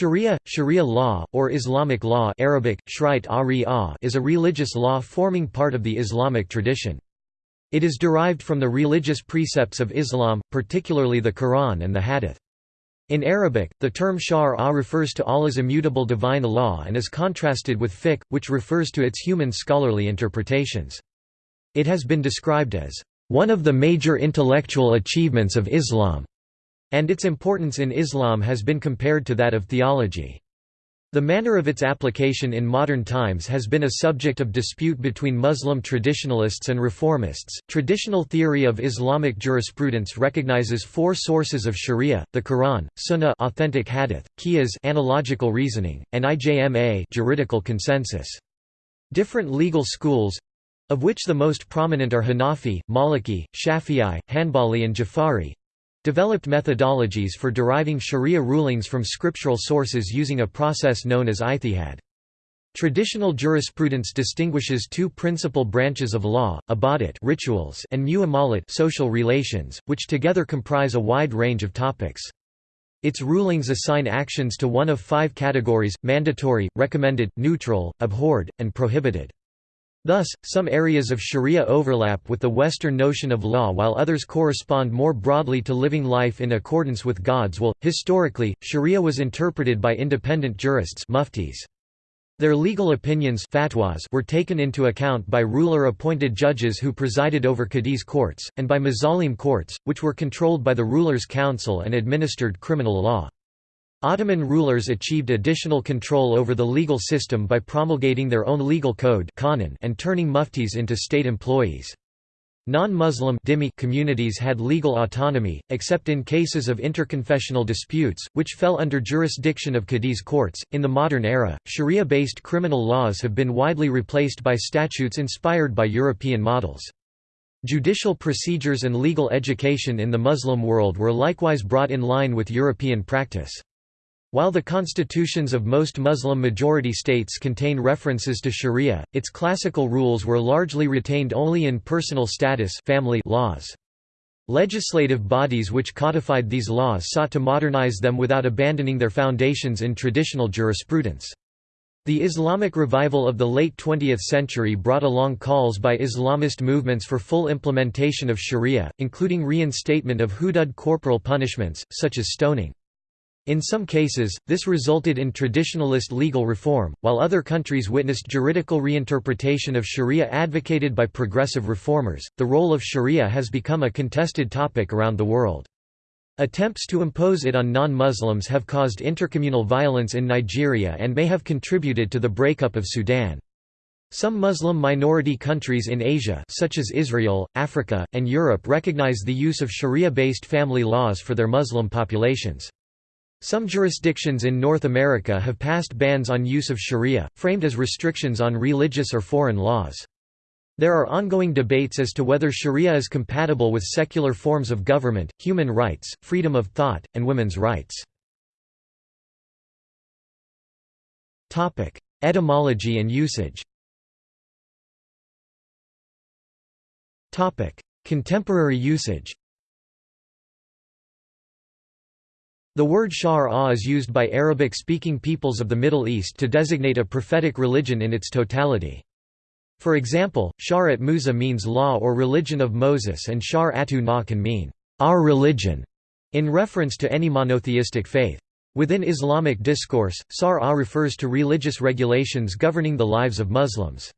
Sharia, Sharia law, or Islamic law Arabic, is a religious law forming part of the Islamic tradition. It is derived from the religious precepts of Islam, particularly the Quran and the Hadith. In Arabic, the term Shar'a refers to Allah's immutable divine law and is contrasted with fiqh, which refers to its human scholarly interpretations. It has been described as, "...one of the major intellectual achievements of Islam." And its importance in Islam has been compared to that of theology. The manner of its application in modern times has been a subject of dispute between Muslim traditionalists and reformists. Traditional theory of Islamic jurisprudence recognizes four sources of Sharia: the Quran, Sunnah, authentic hadith, Qiyas, analogical reasoning, and Ijma, juridical consensus. Different legal schools of which the most prominent are Hanafi, Maliki, Shafi'i, Hanbali and Jafari developed methodologies for deriving sharia rulings from scriptural sources using a process known as ijtihad. Traditional jurisprudence distinguishes two principal branches of law, ibadat rituals and muamalat social relations, which together comprise a wide range of topics. Its rulings assign actions to one of five categories, mandatory, recommended, neutral, abhorred, and prohibited. Thus, some areas of sharia overlap with the Western notion of law while others correspond more broadly to living life in accordance with God's will. Historically, sharia was interpreted by independent jurists muftis. Their legal opinions fatwas were taken into account by ruler-appointed judges who presided over qadis courts, and by mazalim courts, which were controlled by the ruler's council and administered criminal law. Ottoman rulers achieved additional control over the legal system by promulgating their own legal code and turning muftis into state employees. Non-Muslim communities had legal autonomy, except in cases of interconfessional disputes, which fell under jurisdiction of Qadis courts. In the modern era, Sharia-based criminal laws have been widely replaced by statutes inspired by European models. Judicial procedures and legal education in the Muslim world were likewise brought in line with European practice. While the constitutions of most Muslim-majority states contain references to sharia, its classical rules were largely retained only in personal status family laws. Legislative bodies which codified these laws sought to modernize them without abandoning their foundations in traditional jurisprudence. The Islamic revival of the late 20th century brought along calls by Islamist movements for full implementation of sharia, including reinstatement of hudud corporal punishments, such as stoning. In some cases, this resulted in traditionalist legal reform, while other countries witnessed juridical reinterpretation of sharia advocated by progressive reformers. The role of sharia has become a contested topic around the world. Attempts to impose it on non-Muslims have caused intercommunal violence in Nigeria and may have contributed to the breakup of Sudan. Some Muslim minority countries in Asia such as Israel, Africa, and Europe recognize the use of sharia-based family laws for their Muslim populations. Some jurisdictions in North America have passed bans on use of sharia, framed as restrictions on religious or foreign laws. There are ongoing debates as to whether sharia is compatible with secular forms of government, human rights, freedom of thought, and women's rights. Etymology and usage Contemporary usage The word Shar-ah is used by Arabic-speaking peoples of the Middle East to designate a prophetic religion in its totality. For example, Sha'rat Musa means law or religion of Moses and Shar'atu na can mean, our religion, in reference to any monotheistic faith. Within Islamic discourse, Sar-ah refers to religious regulations governing the lives of Muslims.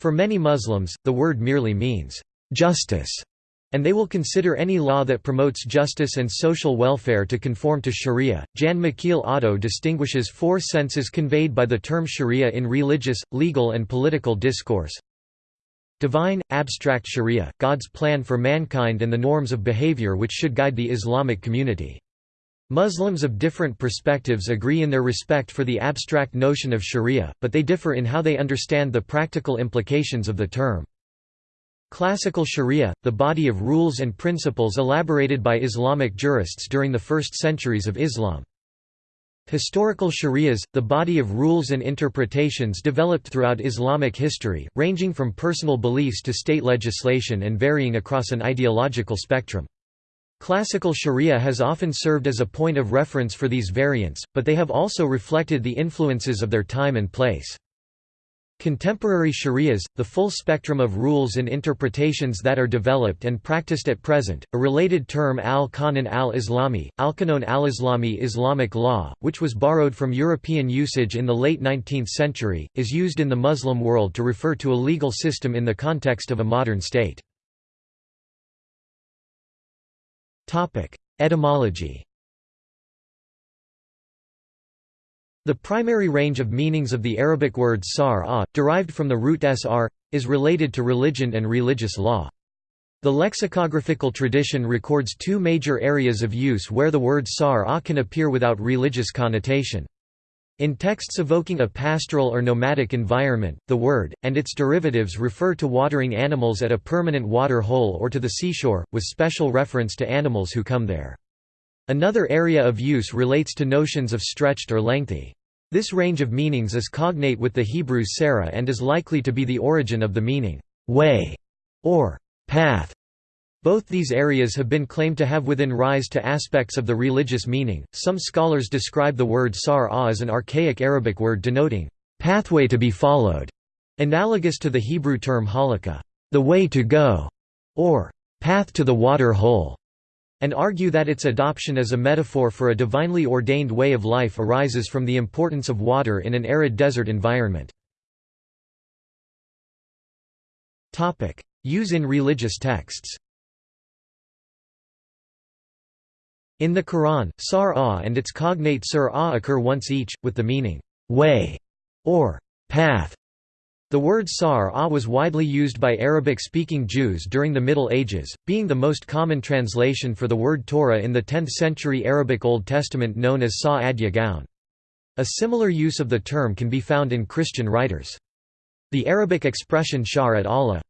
For many Muslims, the word merely means, justice, and they will consider any law that promotes justice and social welfare to conform to sharia. Jan Michiel Otto distinguishes four senses conveyed by the term sharia in religious, legal, and political discourse. Divine, abstract sharia, God's plan for mankind and the norms of behavior which should guide the Islamic community. Muslims of different perspectives agree in their respect for the abstract notion of sharia, but they differ in how they understand the practical implications of the term. Classical Sharia, the body of rules and principles elaborated by Islamic jurists during the first centuries of Islam. Historical Sharias, the body of rules and interpretations developed throughout Islamic history, ranging from personal beliefs to state legislation and varying across an ideological spectrum. Classical sharia has often served as a point of reference for these variants, but they have also reflected the influences of their time and place. Contemporary sharias, the full spectrum of rules and interpretations that are developed and practiced at present, a related term al-Qanon al-Islami, al-Qanon al-Islami Islamic law, which was borrowed from European usage in the late 19th century, is used in the Muslim world to refer to a legal system in the context of a modern state. Etymology The primary range of meanings of the Arabic word sar derived from the root sr, is related to religion and religious law. The lexicographical tradition records two major areas of use where the word sar can appear without religious connotation. In texts evoking a pastoral or nomadic environment, the word, and its derivatives refer to watering animals at a permanent water hole or to the seashore, with special reference to animals who come there. Another area of use relates to notions of stretched or lengthy. This range of meanings is cognate with the Hebrew Sarah and is likely to be the origin of the meaning, way, or path. Both these areas have been claimed to have within rise to aspects of the religious meaning. Some scholars describe the word sar as an archaic Arabic word denoting pathway to be followed, analogous to the Hebrew term halakha, the way to go, or path to the water hole and argue that its adoption as a metaphor for a divinely ordained way of life arises from the importance of water in an arid desert environment. Use in religious texts In the Quran, sar-ah and its cognate sur-ah occur once each, with the meaning, way, or path. The word sar was widely used by Arabic-speaking Jews during the Middle Ages, being the most common translation for the word Torah in the 10th-century Arabic Old Testament known as Saadia Gaon. A similar use of the term can be found in Christian writers. The Arabic expression shar at Allah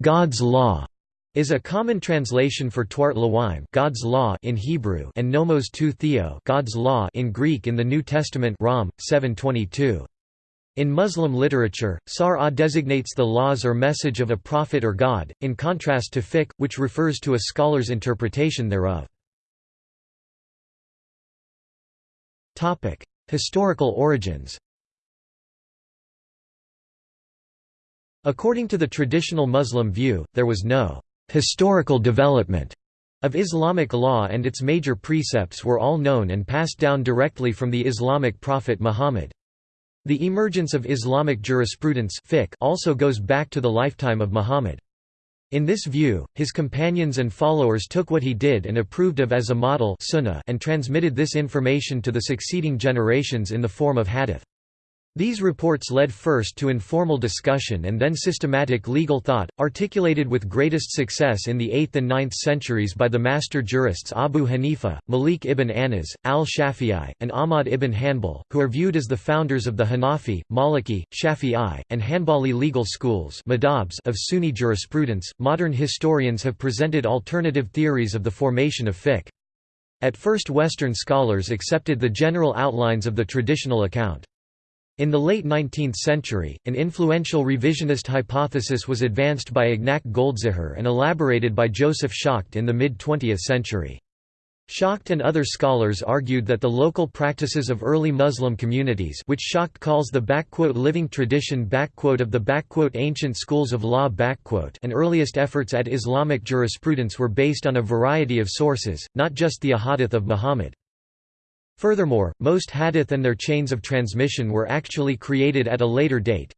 God's law, is a common translation for Torat Elohim God's law in Hebrew and nomos tu theo God's law in Greek in the New Testament Rom 722. In Muslim literature, Sar-ah designates the laws or message of a prophet or god, in contrast to fiqh, which refers to a scholar's interpretation thereof. Historical origins According to the traditional Muslim view, there was no «historical development» of Islamic law and its major precepts were all known and passed down directly from the Islamic prophet Muhammad. The emergence of Islamic jurisprudence also goes back to the lifetime of Muhammad. In this view, his companions and followers took what he did and approved of as a model sunnah and transmitted this information to the succeeding generations in the form of hadith. These reports led first to informal discussion and then systematic legal thought, articulated with greatest success in the 8th and 9th centuries by the master jurists Abu Hanifa, Malik ibn Anas, al-Shafi'i, and Ahmad ibn Hanbal, who are viewed as the founders of the Hanafi, Maliki, Shafi'i, and Hanbali legal schools of Sunni jurisprudence. Modern historians have presented alternative theories of the formation of fiqh. At first Western scholars accepted the general outlines of the traditional account. In the late 19th century, an influential revisionist hypothesis was advanced by Ignac Goldziher and elaborated by Joseph Schacht in the mid-20th century. Schacht and other scholars argued that the local practices of early Muslim communities which Schacht calls the «living tradition» of the «ancient schools of law» and earliest efforts at Islamic jurisprudence were based on a variety of sources, not just the ahadith of Muhammad. Furthermore, most hadith and their chains of transmission were actually created at a later date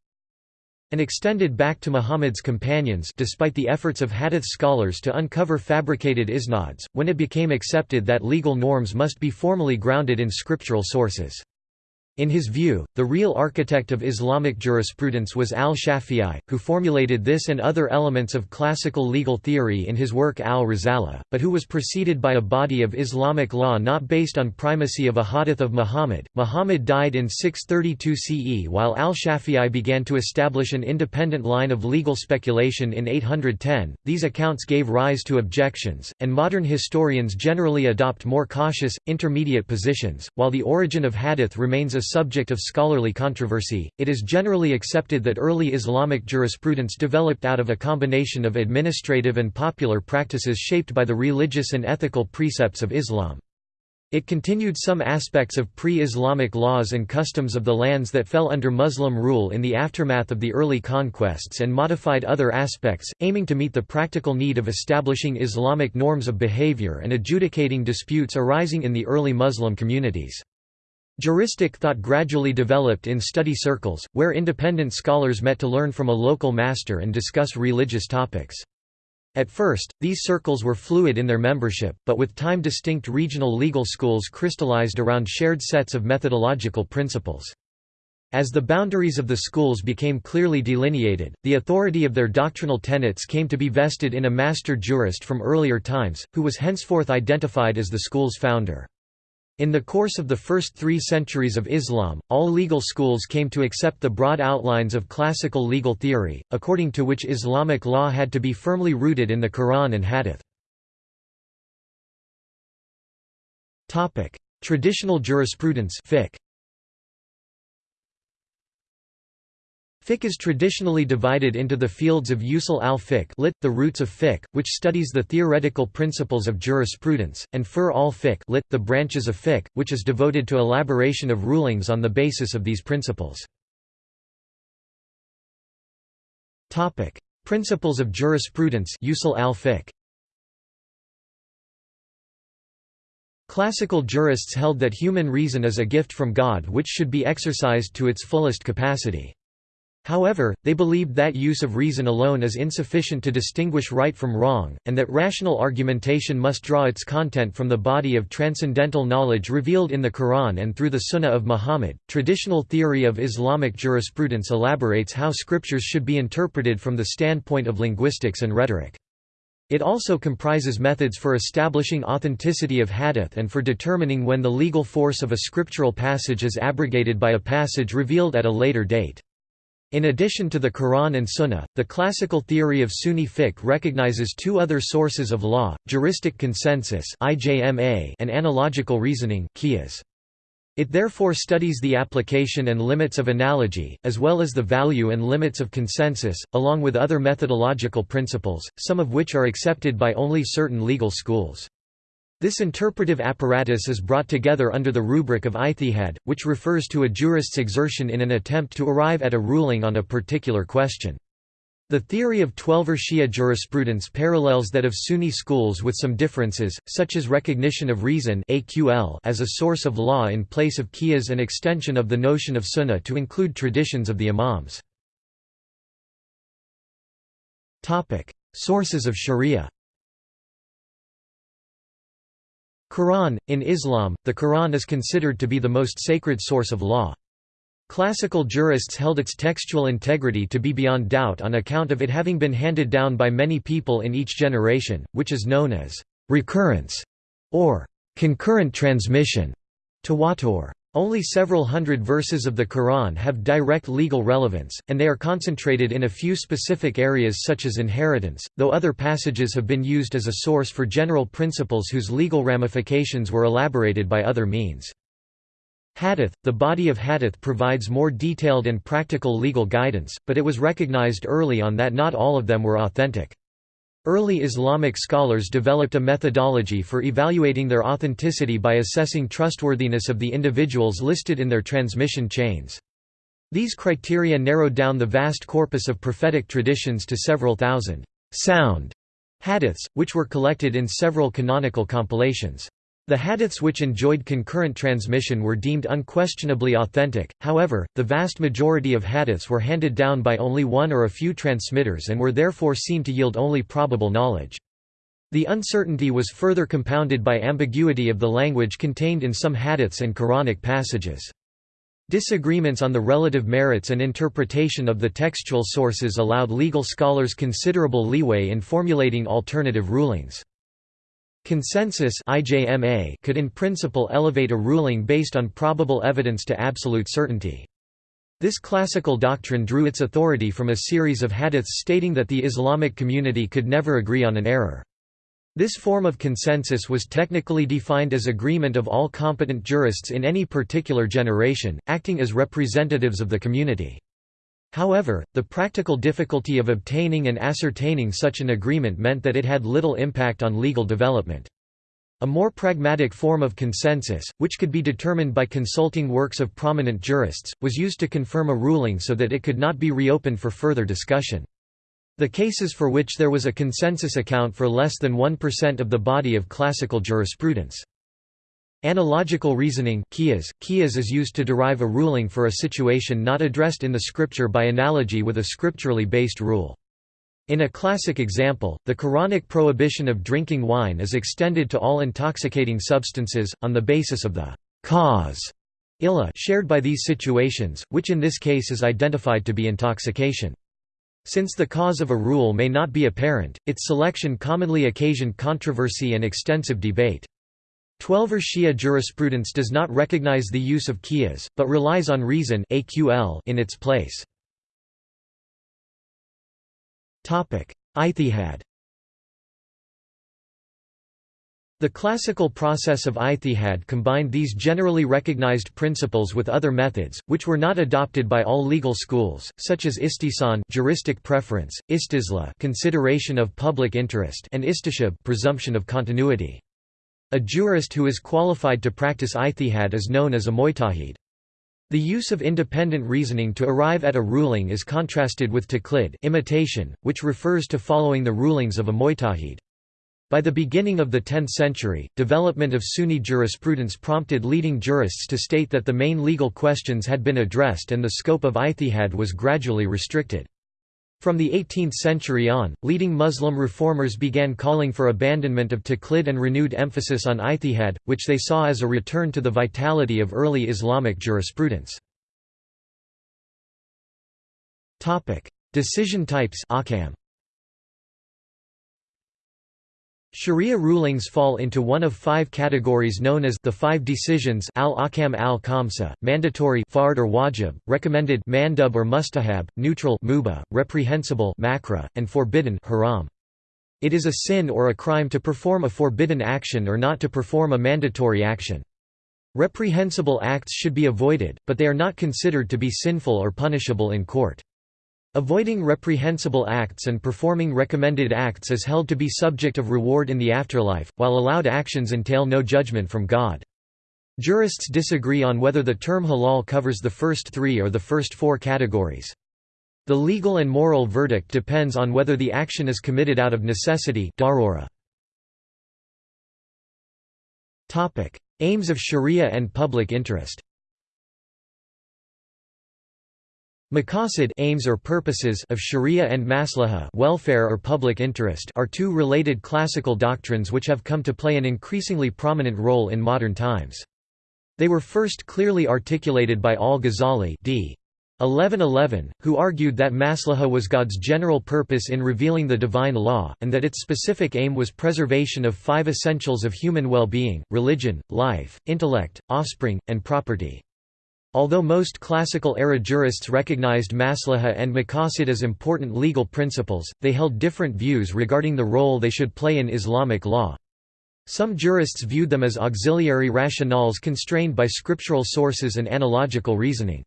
and extended back to Muhammad's companions despite the efforts of hadith scholars to uncover fabricated isnads, when it became accepted that legal norms must be formally grounded in scriptural sources. In his view, the real architect of Islamic jurisprudence was al-Shafi'i, who formulated this and other elements of classical legal theory in his work al-Risala, but who was preceded by a body of Islamic law not based on primacy of a hadith of Muhammad. Muhammad died in 632 CE while al-Shafi'i began to establish an independent line of legal speculation in 810. These accounts gave rise to objections, and modern historians generally adopt more cautious, intermediate positions, while the origin of hadith remains a subject of scholarly controversy, it is generally accepted that early Islamic jurisprudence developed out of a combination of administrative and popular practices shaped by the religious and ethical precepts of Islam. It continued some aspects of pre-Islamic laws and customs of the lands that fell under Muslim rule in the aftermath of the early conquests and modified other aspects, aiming to meet the practical need of establishing Islamic norms of behavior and adjudicating disputes arising in the early Muslim communities. Juristic thought gradually developed in study circles, where independent scholars met to learn from a local master and discuss religious topics. At first, these circles were fluid in their membership, but with time distinct regional legal schools crystallized around shared sets of methodological principles. As the boundaries of the schools became clearly delineated, the authority of their doctrinal tenets came to be vested in a master jurist from earlier times, who was henceforth identified as the school's founder. In the course of the first three centuries of Islam, all legal schools came to accept the broad outlines of classical legal theory, according to which Islamic law had to be firmly rooted in the Quran and Hadith. Traditional jurisprudence fiqh. Fiqh is traditionally divided into the fields of usul al-fiqh lit, the roots of fiqh, which studies the theoretical principles of jurisprudence, and fur al-fiqh lit, the branches of fiqh, which is devoted to elaboration of rulings on the basis of these principles. Principles of jurisprudence usul al-fiqh Classical jurists held that human reason is a gift from God which should be exercised to its fullest capacity. However, they believed that use of reason alone is insufficient to distinguish right from wrong, and that rational argumentation must draw its content from the body of transcendental knowledge revealed in the Quran and through the Sunnah of Muhammad. Traditional theory of Islamic jurisprudence elaborates how scriptures should be interpreted from the standpoint of linguistics and rhetoric. It also comprises methods for establishing authenticity of hadith and for determining when the legal force of a scriptural passage is abrogated by a passage revealed at a later date. In addition to the Quran and Sunnah, the classical theory of Sunni fiqh recognizes two other sources of law, juristic consensus and analogical reasoning It therefore studies the application and limits of analogy, as well as the value and limits of consensus, along with other methodological principles, some of which are accepted by only certain legal schools. This interpretive apparatus is brought together under the rubric of ijtihad, which refers to a jurist's exertion in an attempt to arrive at a ruling on a particular question. The theory of Twelver Shia jurisprudence parallels that of Sunni schools with some differences, such as recognition of reason as a source of law in place of qiyas and extension of the notion of sunnah to include traditions of the imams. Sources of sharia Quran – In Islam, the Quran is considered to be the most sacred source of law. Classical jurists held its textual integrity to be beyond doubt on account of it having been handed down by many people in each generation, which is known as recurrence or concurrent transmission. Tawatur. Only several hundred verses of the Quran have direct legal relevance, and they are concentrated in a few specific areas such as inheritance, though other passages have been used as a source for general principles whose legal ramifications were elaborated by other means. Hadith – The body of Hadith provides more detailed and practical legal guidance, but it was recognized early on that not all of them were authentic. Early Islamic scholars developed a methodology for evaluating their authenticity by assessing trustworthiness of the individuals listed in their transmission chains. These criteria narrowed down the vast corpus of prophetic traditions to several thousand sound hadiths, which were collected in several canonical compilations. The hadiths which enjoyed concurrent transmission were deemed unquestionably authentic, however, the vast majority of hadiths were handed down by only one or a few transmitters and were therefore seen to yield only probable knowledge. The uncertainty was further compounded by ambiguity of the language contained in some hadiths and Quranic passages. Disagreements on the relative merits and interpretation of the textual sources allowed legal scholars considerable leeway in formulating alternative rulings. Consensus could in principle elevate a ruling based on probable evidence to absolute certainty. This classical doctrine drew its authority from a series of hadiths stating that the Islamic community could never agree on an error. This form of consensus was technically defined as agreement of all competent jurists in any particular generation, acting as representatives of the community. However, the practical difficulty of obtaining and ascertaining such an agreement meant that it had little impact on legal development. A more pragmatic form of consensus, which could be determined by consulting works of prominent jurists, was used to confirm a ruling so that it could not be reopened for further discussion. The cases for which there was a consensus account for less than 1% of the body of classical jurisprudence. Analogical reasoning qiyas. qiyas is used to derive a ruling for a situation not addressed in the scripture by analogy with a scripturally based rule. In a classic example, the Quranic prohibition of drinking wine is extended to all intoxicating substances, on the basis of the cause illa shared by these situations, which in this case is identified to be intoxication. Since the cause of a rule may not be apparent, its selection commonly occasioned controversy and extensive debate. Twelver Shia jurisprudence does not recognize the use of qiyas, but relies on reason in its place. Ijtihad The classical process of ijtihad combined these generally recognized principles with other methods, which were not adopted by all legal schools, such as istihsan juristic preference, istisla consideration of public interest and istishab presumption of continuity. A jurist who is qualified to practice ijtihad is known as a mujtahid. The use of independent reasoning to arrive at a ruling is contrasted with taqlid imitation, which refers to following the rulings of a mujtahid. By the beginning of the 10th century, development of Sunni jurisprudence prompted leading jurists to state that the main legal questions had been addressed and the scope of ijtihad was gradually restricted. From the 18th century on, leading Muslim reformers began calling for abandonment of taqlid and renewed emphasis on ijtihad, which they saw as a return to the vitality of early Islamic jurisprudence. Decision types Sharia rulings fall into one of five categories known as the five decisions al-ahkam al-khamsa, mandatory fard or wajib, recommended mandub or mustahab, neutral mubah, reprehensible makruh, and forbidden haram. It is a sin or a crime to perform a forbidden action or not to perform a mandatory action. Reprehensible acts should be avoided, but they are not considered to be sinful or punishable in court. Avoiding reprehensible acts and performing recommended acts is held to be subject of reward in the afterlife, while allowed actions entail no judgment from God. Jurists disagree on whether the term halal covers the first three or the first four categories. The legal and moral verdict depends on whether the action is committed out of necessity. Aims of sharia and public interest Maqasid aims or purposes of sharia and maslaha welfare or public interest are two related classical doctrines which have come to play an increasingly prominent role in modern times. They were first clearly articulated by al-Ghazali d. 1111, who argued that maslaha was God's general purpose in revealing the divine law, and that its specific aim was preservation of five essentials of human well-being, religion, life, intellect, offspring, and property. Although most classical-era jurists recognized maslaha and maqasid as important legal principles, they held different views regarding the role they should play in Islamic law. Some jurists viewed them as auxiliary rationales constrained by scriptural sources and analogical reasoning.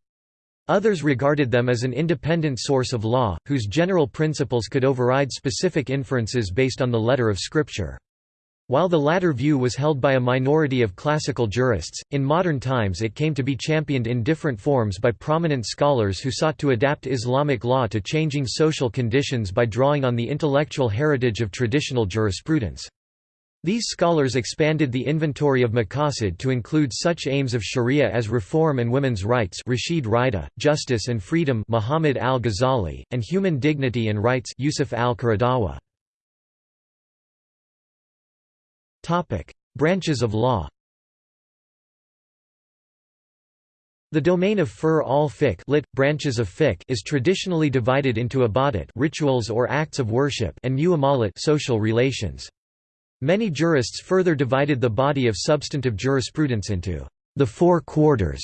Others regarded them as an independent source of law, whose general principles could override specific inferences based on the letter of Scripture. While the latter view was held by a minority of classical jurists, in modern times it came to be championed in different forms by prominent scholars who sought to adapt Islamic law to changing social conditions by drawing on the intellectual heritage of traditional jurisprudence. These scholars expanded the inventory of maqasid to include such aims of sharia as reform and women's rights Rashid Rida, justice and freedom Muhammad al-Ghazali, and human dignity and rights Yusuf al-Qaradawi. Branches of law The domain of fur al fiqh lit, branches of fiqh is traditionally divided into ibadat rituals or acts of worship and muamalat social relations. Many jurists further divided the body of substantive jurisprudence into the four quarters,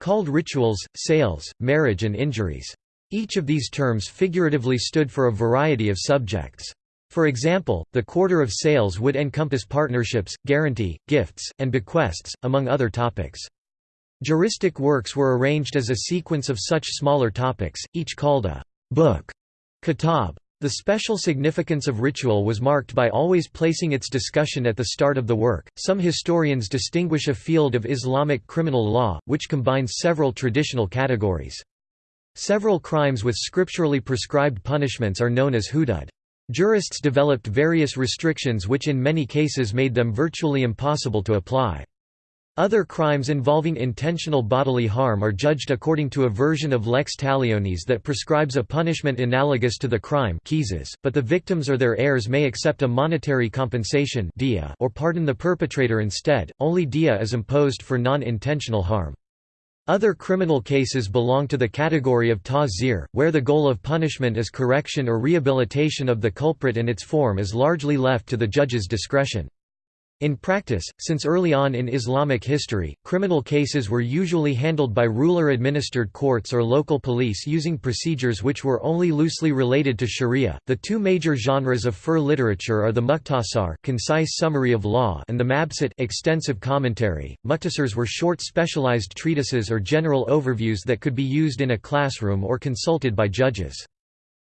called rituals, sales, marriage and injuries. Each of these terms figuratively stood for a variety of subjects. For example, the quarter of sales would encompass partnerships, guarantee, gifts, and bequests, among other topics. Juristic works were arranged as a sequence of such smaller topics, each called a book kitab. The special significance of ritual was marked by always placing its discussion at the start of the work. Some historians distinguish a field of Islamic criminal law, which combines several traditional categories. Several crimes with scripturally prescribed punishments are known as hudud. Jurists developed various restrictions which in many cases made them virtually impossible to apply. Other crimes involving intentional bodily harm are judged according to a version of lex talionis that prescribes a punishment analogous to the crime but the victims or their heirs may accept a monetary compensation or pardon the perpetrator instead, only dia is imposed for non-intentional harm. Other criminal cases belong to the category of ta'zir, where the goal of punishment is correction or rehabilitation of the culprit and its form is largely left to the judge's discretion. In practice, since early on in Islamic history, criminal cases were usually handled by ruler-administered courts or local police using procedures which were only loosely related to sharia. The two major genres of fur literature are the mukhtasar, concise summary of law, and the mabsut, extensive commentary. Mukhtasars were short specialized treatises or general overviews that could be used in a classroom or consulted by judges.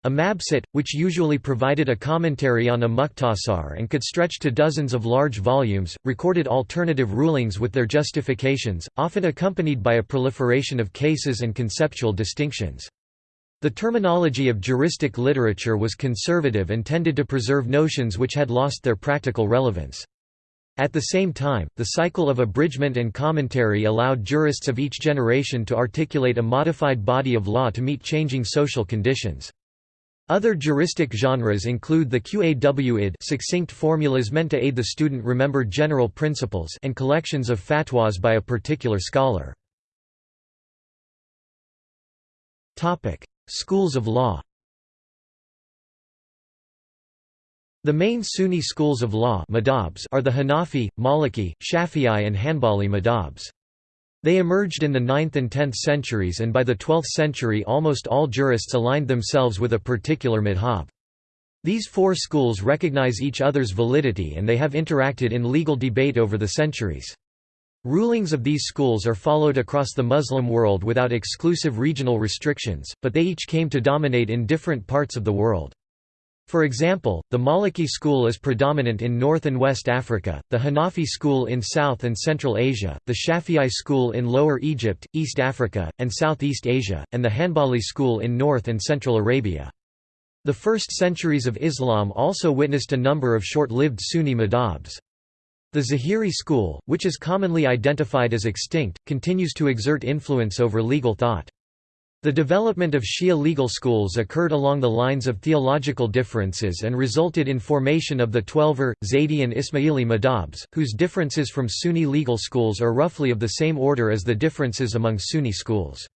A mabsut, which usually provided a commentary on a mukhtasar and could stretch to dozens of large volumes, recorded alternative rulings with their justifications, often accompanied by a proliferation of cases and conceptual distinctions. The terminology of juristic literature was conservative and tended to preserve notions which had lost their practical relevance. At the same time, the cycle of abridgment and commentary allowed jurists of each generation to articulate a modified body of law to meet changing social conditions. Other juristic genres include the Qawid succinct formulas meant to aid the student remember general principles and collections of fatwas by a particular scholar. Schools of law The main Sunni schools of law are the Hanafi, Maliki, Shafi'i and Hanbali madhabs. They emerged in the 9th and 10th centuries and by the 12th century almost all jurists aligned themselves with a particular madhab. These four schools recognize each other's validity and they have interacted in legal debate over the centuries. Rulings of these schools are followed across the Muslim world without exclusive regional restrictions, but they each came to dominate in different parts of the world. For example, the Maliki school is predominant in North and West Africa, the Hanafi school in South and Central Asia, the Shafi'i school in Lower Egypt, East Africa, and Southeast Asia, and the Hanbali school in North and Central Arabia. The first centuries of Islam also witnessed a number of short-lived Sunni madhabs. The Zahiri school, which is commonly identified as extinct, continues to exert influence over legal thought. The development of Shia legal schools occurred along the lines of theological differences and resulted in formation of the Twelver, Zaydi and Ismaili madhabs, whose differences from Sunni legal schools are roughly of the same order as the differences among Sunni schools.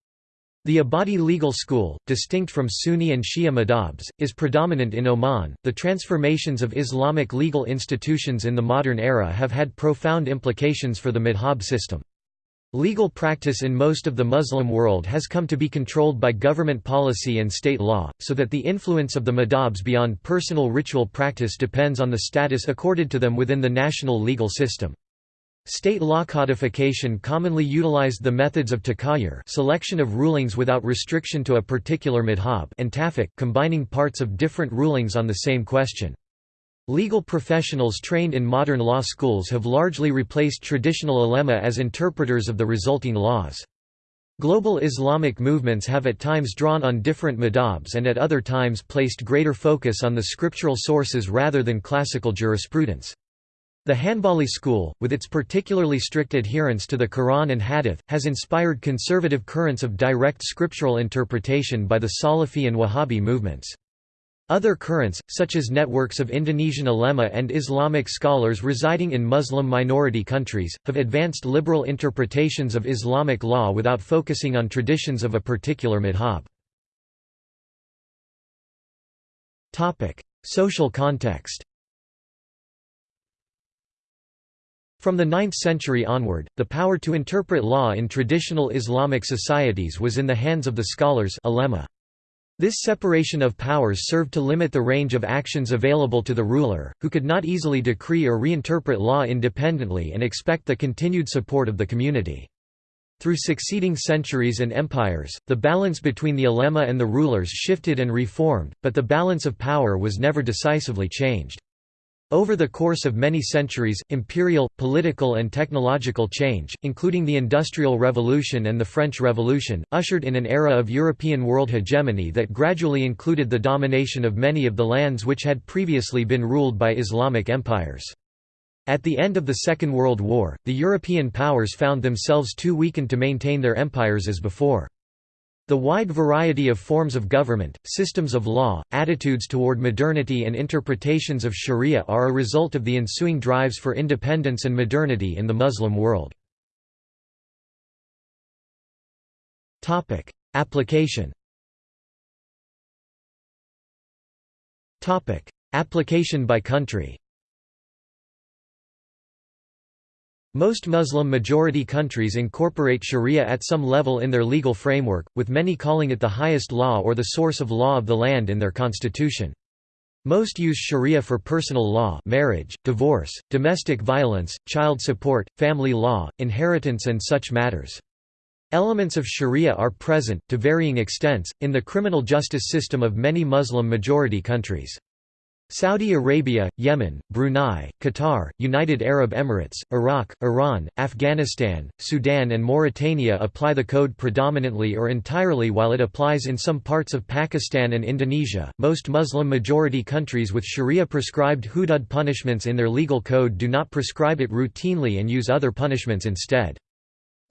The Ibadi legal school, distinct from Sunni and Shia madhabs, is predominant in Oman. The transformations of Islamic legal institutions in the modern era have had profound implications for the madhab system. Legal practice in most of the Muslim world has come to be controlled by government policy and state law, so that the influence of the madhabs beyond personal ritual practice depends on the status accorded to them within the national legal system. State law codification commonly utilized the methods of takhayyur selection of rulings without restriction to a particular madhab and tafiq combining parts of different rulings on the same question. Legal professionals trained in modern law schools have largely replaced traditional ulema as interpreters of the resulting laws. Global Islamic movements have at times drawn on different madhabs and at other times placed greater focus on the scriptural sources rather than classical jurisprudence. The Hanbali school, with its particularly strict adherence to the Quran and Hadith, has inspired conservative currents of direct scriptural interpretation by the Salafi and Wahhabi movements. Other currents, such as networks of Indonesian ulema and Islamic scholars residing in Muslim minority countries, have advanced liberal interpretations of Islamic law without focusing on traditions of a particular madhab. Social context From the 9th century onward, the power to interpret law in traditional Islamic societies was in the hands of the scholars ulema. This separation of powers served to limit the range of actions available to the ruler, who could not easily decree or reinterpret law independently and expect the continued support of the community. Through succeeding centuries and empires, the balance between the ulema and the rulers shifted and reformed, but the balance of power was never decisively changed. Over the course of many centuries, imperial, political and technological change, including the Industrial Revolution and the French Revolution, ushered in an era of European world hegemony that gradually included the domination of many of the lands which had previously been ruled by Islamic empires. At the end of the Second World War, the European powers found themselves too weakened to maintain their empires as before. The wide variety of forms of government, systems of law, attitudes toward modernity and interpretations of sharia are a result of the ensuing drives for independence and modernity in the Muslim world. Application Application by country Most Muslim-majority countries incorporate sharia at some level in their legal framework, with many calling it the highest law or the source of law of the land in their constitution. Most use sharia for personal law marriage, divorce, domestic violence, child support, family law, inheritance and such matters. Elements of sharia are present, to varying extents, in the criminal justice system of many Muslim-majority countries. Saudi Arabia, Yemen, Brunei, Qatar, United Arab Emirates, Iraq, Iran, Afghanistan, Sudan, and Mauritania apply the code predominantly or entirely while it applies in some parts of Pakistan and Indonesia. Most Muslim majority countries with Sharia prescribed hudud punishments in their legal code do not prescribe it routinely and use other punishments instead.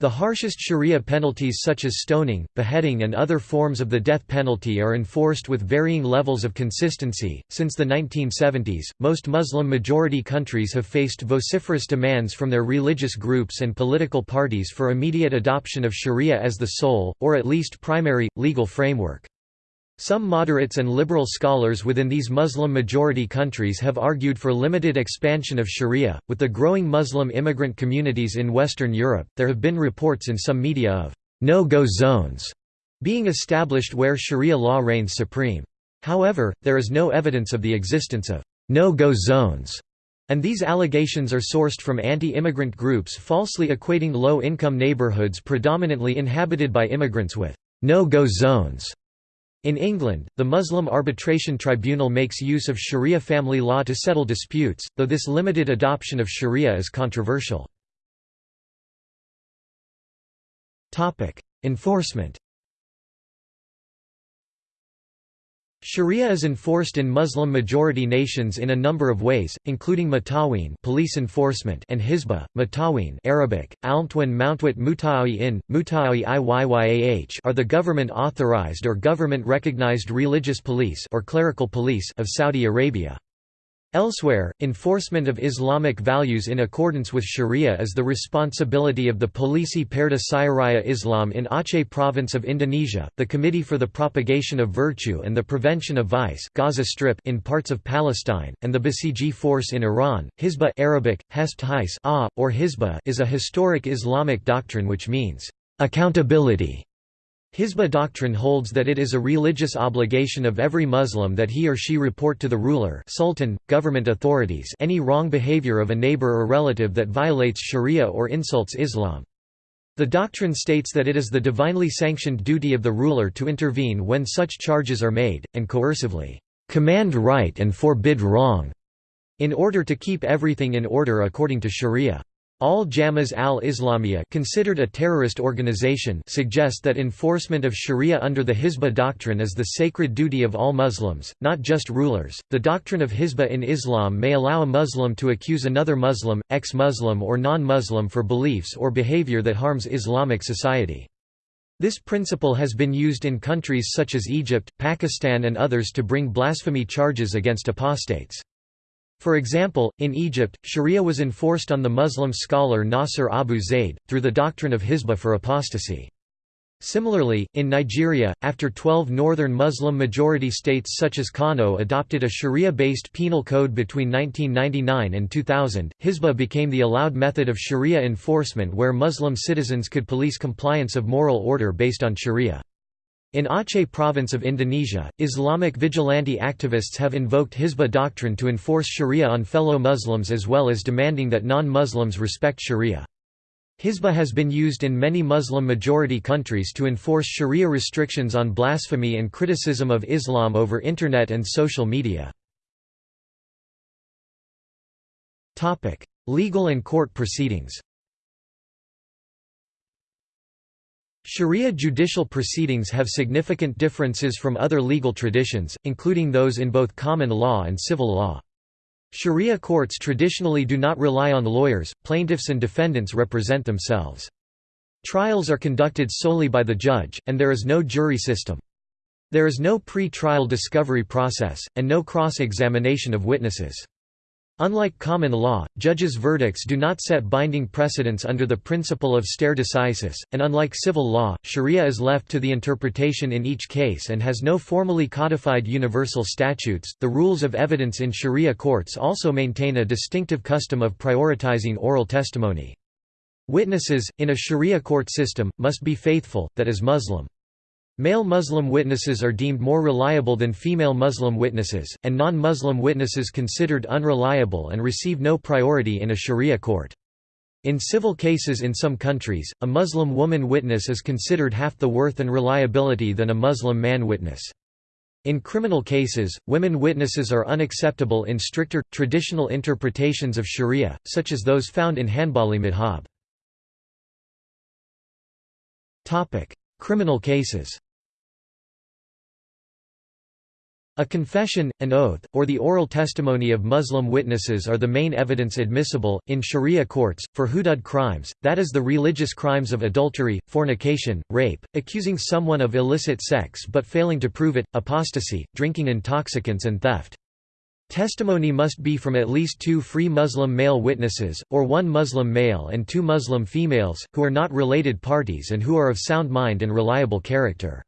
The harshest sharia penalties such as stoning, beheading and other forms of the death penalty are enforced with varying levels of consistency. Since the 1970s, most Muslim majority countries have faced vociferous demands from their religious groups and political parties for immediate adoption of sharia as the sole, or at least primary, legal framework. Some moderates and liberal scholars within these Muslim-majority countries have argued for limited expansion of sharia. With the growing Muslim immigrant communities in Western Europe, there have been reports in some media of no-go zones being established where sharia law reigns supreme. However, there is no evidence of the existence of no-go zones, and these allegations are sourced from anti-immigrant groups falsely equating low-income neighborhoods predominantly inhabited by immigrants with no-go zones. In England, the Muslim Arbitration Tribunal makes use of Sharia family law to settle disputes, though this limited adoption of Sharia is controversial. Enforcement Sharia is enforced in Muslim-majority nations in a number of ways, including Mataween police enforcement and Hizbah, Mataween Arabic, Almtwan Mountwit Mutawi in, Mutawi are the government-authorized or government-recognized religious police or clerical police of Saudi Arabia. Elsewhere, enforcement of Islamic values in accordance with Sharia is the responsibility of the Polisi Perda Syariah Islam in Aceh province of Indonesia, the Committee for the Propagation of Virtue and the Prevention of Vice Gaza Strip in parts of Palestine, and the Basiji Force in Iran. Hizbah Arabic, Hespt or Hizbah is a historic Islamic doctrine which means, accountability Hizbah doctrine holds that it is a religious obligation of every Muslim that he or she report to the ruler sultan, government authorities any wrong behavior of a neighbor or relative that violates sharia or insults Islam. The doctrine states that it is the divinely sanctioned duty of the ruler to intervene when such charges are made, and coercively, "...command right and forbid wrong", in order to keep everything in order according to sharia. Al-Jama'ah al-Islamiyah considered a terrorist organization suggest that enforcement of sharia under the Hizbah doctrine is the sacred duty of all Muslims, not just rulers. The doctrine of Hizbah in Islam may allow a Muslim to accuse another Muslim, ex-Muslim or non-Muslim for beliefs or behavior that harms Islamic society. This principle has been used in countries such as Egypt, Pakistan and others to bring blasphemy charges against apostates. For example, in Egypt, sharia was enforced on the Muslim scholar Nasr Abu Zayd, through the doctrine of Hizbah for apostasy. Similarly, in Nigeria, after 12 northern Muslim-majority states such as Kano adopted a sharia-based penal code between 1999 and 2000, Hizbah became the allowed method of sharia enforcement where Muslim citizens could police compliance of moral order based on sharia. In Aceh province of Indonesia, Islamic vigilante activists have invoked Hizbah doctrine to enforce sharia on fellow Muslims as well as demanding that non-Muslims respect sharia. Hizbah has been used in many Muslim-majority countries to enforce sharia restrictions on blasphemy and criticism of Islam over Internet and social media. Legal and court proceedings Sharia judicial proceedings have significant differences from other legal traditions, including those in both common law and civil law. Sharia courts traditionally do not rely on lawyers, plaintiffs and defendants represent themselves. Trials are conducted solely by the judge, and there is no jury system. There is no pre-trial discovery process, and no cross-examination of witnesses. Unlike common law, judges' verdicts do not set binding precedents under the principle of stare decisis, and unlike civil law, sharia is left to the interpretation in each case and has no formally codified universal statutes. The rules of evidence in sharia courts also maintain a distinctive custom of prioritizing oral testimony. Witnesses, in a sharia court system, must be faithful, that is Muslim. Male Muslim witnesses are deemed more reliable than female Muslim witnesses, and non-Muslim witnesses considered unreliable and receive no priority in a sharia court. In civil cases in some countries, a Muslim woman witness is considered half the worth and reliability than a Muslim man witness. In criminal cases, women witnesses are unacceptable in stricter, traditional interpretations of sharia, such as those found in Hanbali madhab. Criminal cases A confession, an oath, or the oral testimony of Muslim witnesses are the main evidence admissible, in sharia courts, for hudud crimes, that is the religious crimes of adultery, fornication, rape, accusing someone of illicit sex but failing to prove it, apostasy, drinking intoxicants and theft. Testimony must be from at least two free Muslim male witnesses, or one Muslim male and two Muslim females, who are not related parties and who are of sound mind and reliable character.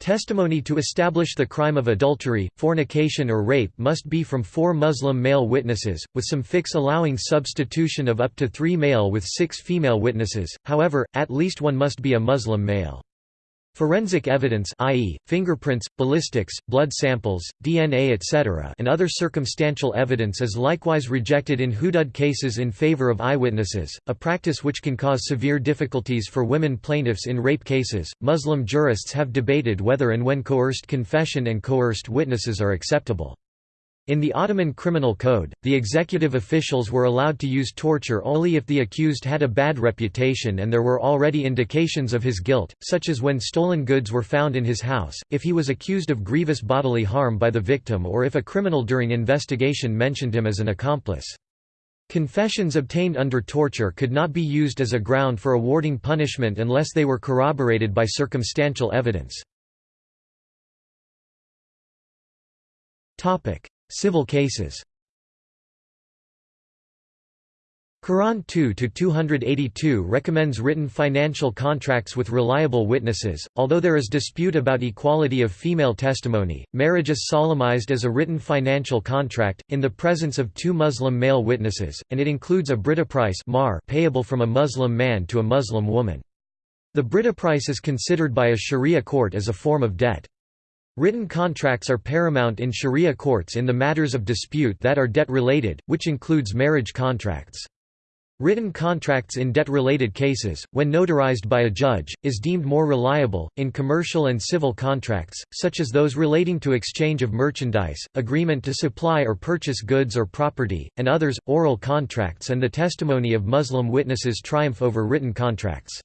Testimony to establish the crime of adultery, fornication or rape must be from four Muslim male witnesses, with some fiqh allowing substitution of up to three male with six female witnesses, however, at least one must be a Muslim male. Forensic evidence i.e., fingerprints, ballistics, blood samples, DNA etc. and other circumstantial evidence is likewise rejected in hudud cases in favor of eyewitnesses, a practice which can cause severe difficulties for women plaintiffs in rape cases. Muslim jurists have debated whether and when coerced confession and coerced witnesses are acceptable. In the Ottoman Criminal Code, the executive officials were allowed to use torture only if the accused had a bad reputation and there were already indications of his guilt, such as when stolen goods were found in his house, if he was accused of grievous bodily harm by the victim or if a criminal during investigation mentioned him as an accomplice. Confessions obtained under torture could not be used as a ground for awarding punishment unless they were corroborated by circumstantial evidence. Civil cases Quran 2-282 recommends written financial contracts with reliable witnesses, although there is dispute about equality of female testimony. Marriage is solemnized as a written financial contract, in the presence of two Muslim male witnesses, and it includes a brideprice payable from a Muslim man to a Muslim woman. The brideprice is considered by a sharia court as a form of debt. Written contracts are paramount in sharia courts in the matters of dispute that are debt-related, which includes marriage contracts. Written contracts in debt-related cases, when notarized by a judge, is deemed more reliable. In commercial and civil contracts, such as those relating to exchange of merchandise, agreement to supply or purchase goods or property, and others, oral contracts and the testimony of Muslim witnesses triumph over written contracts.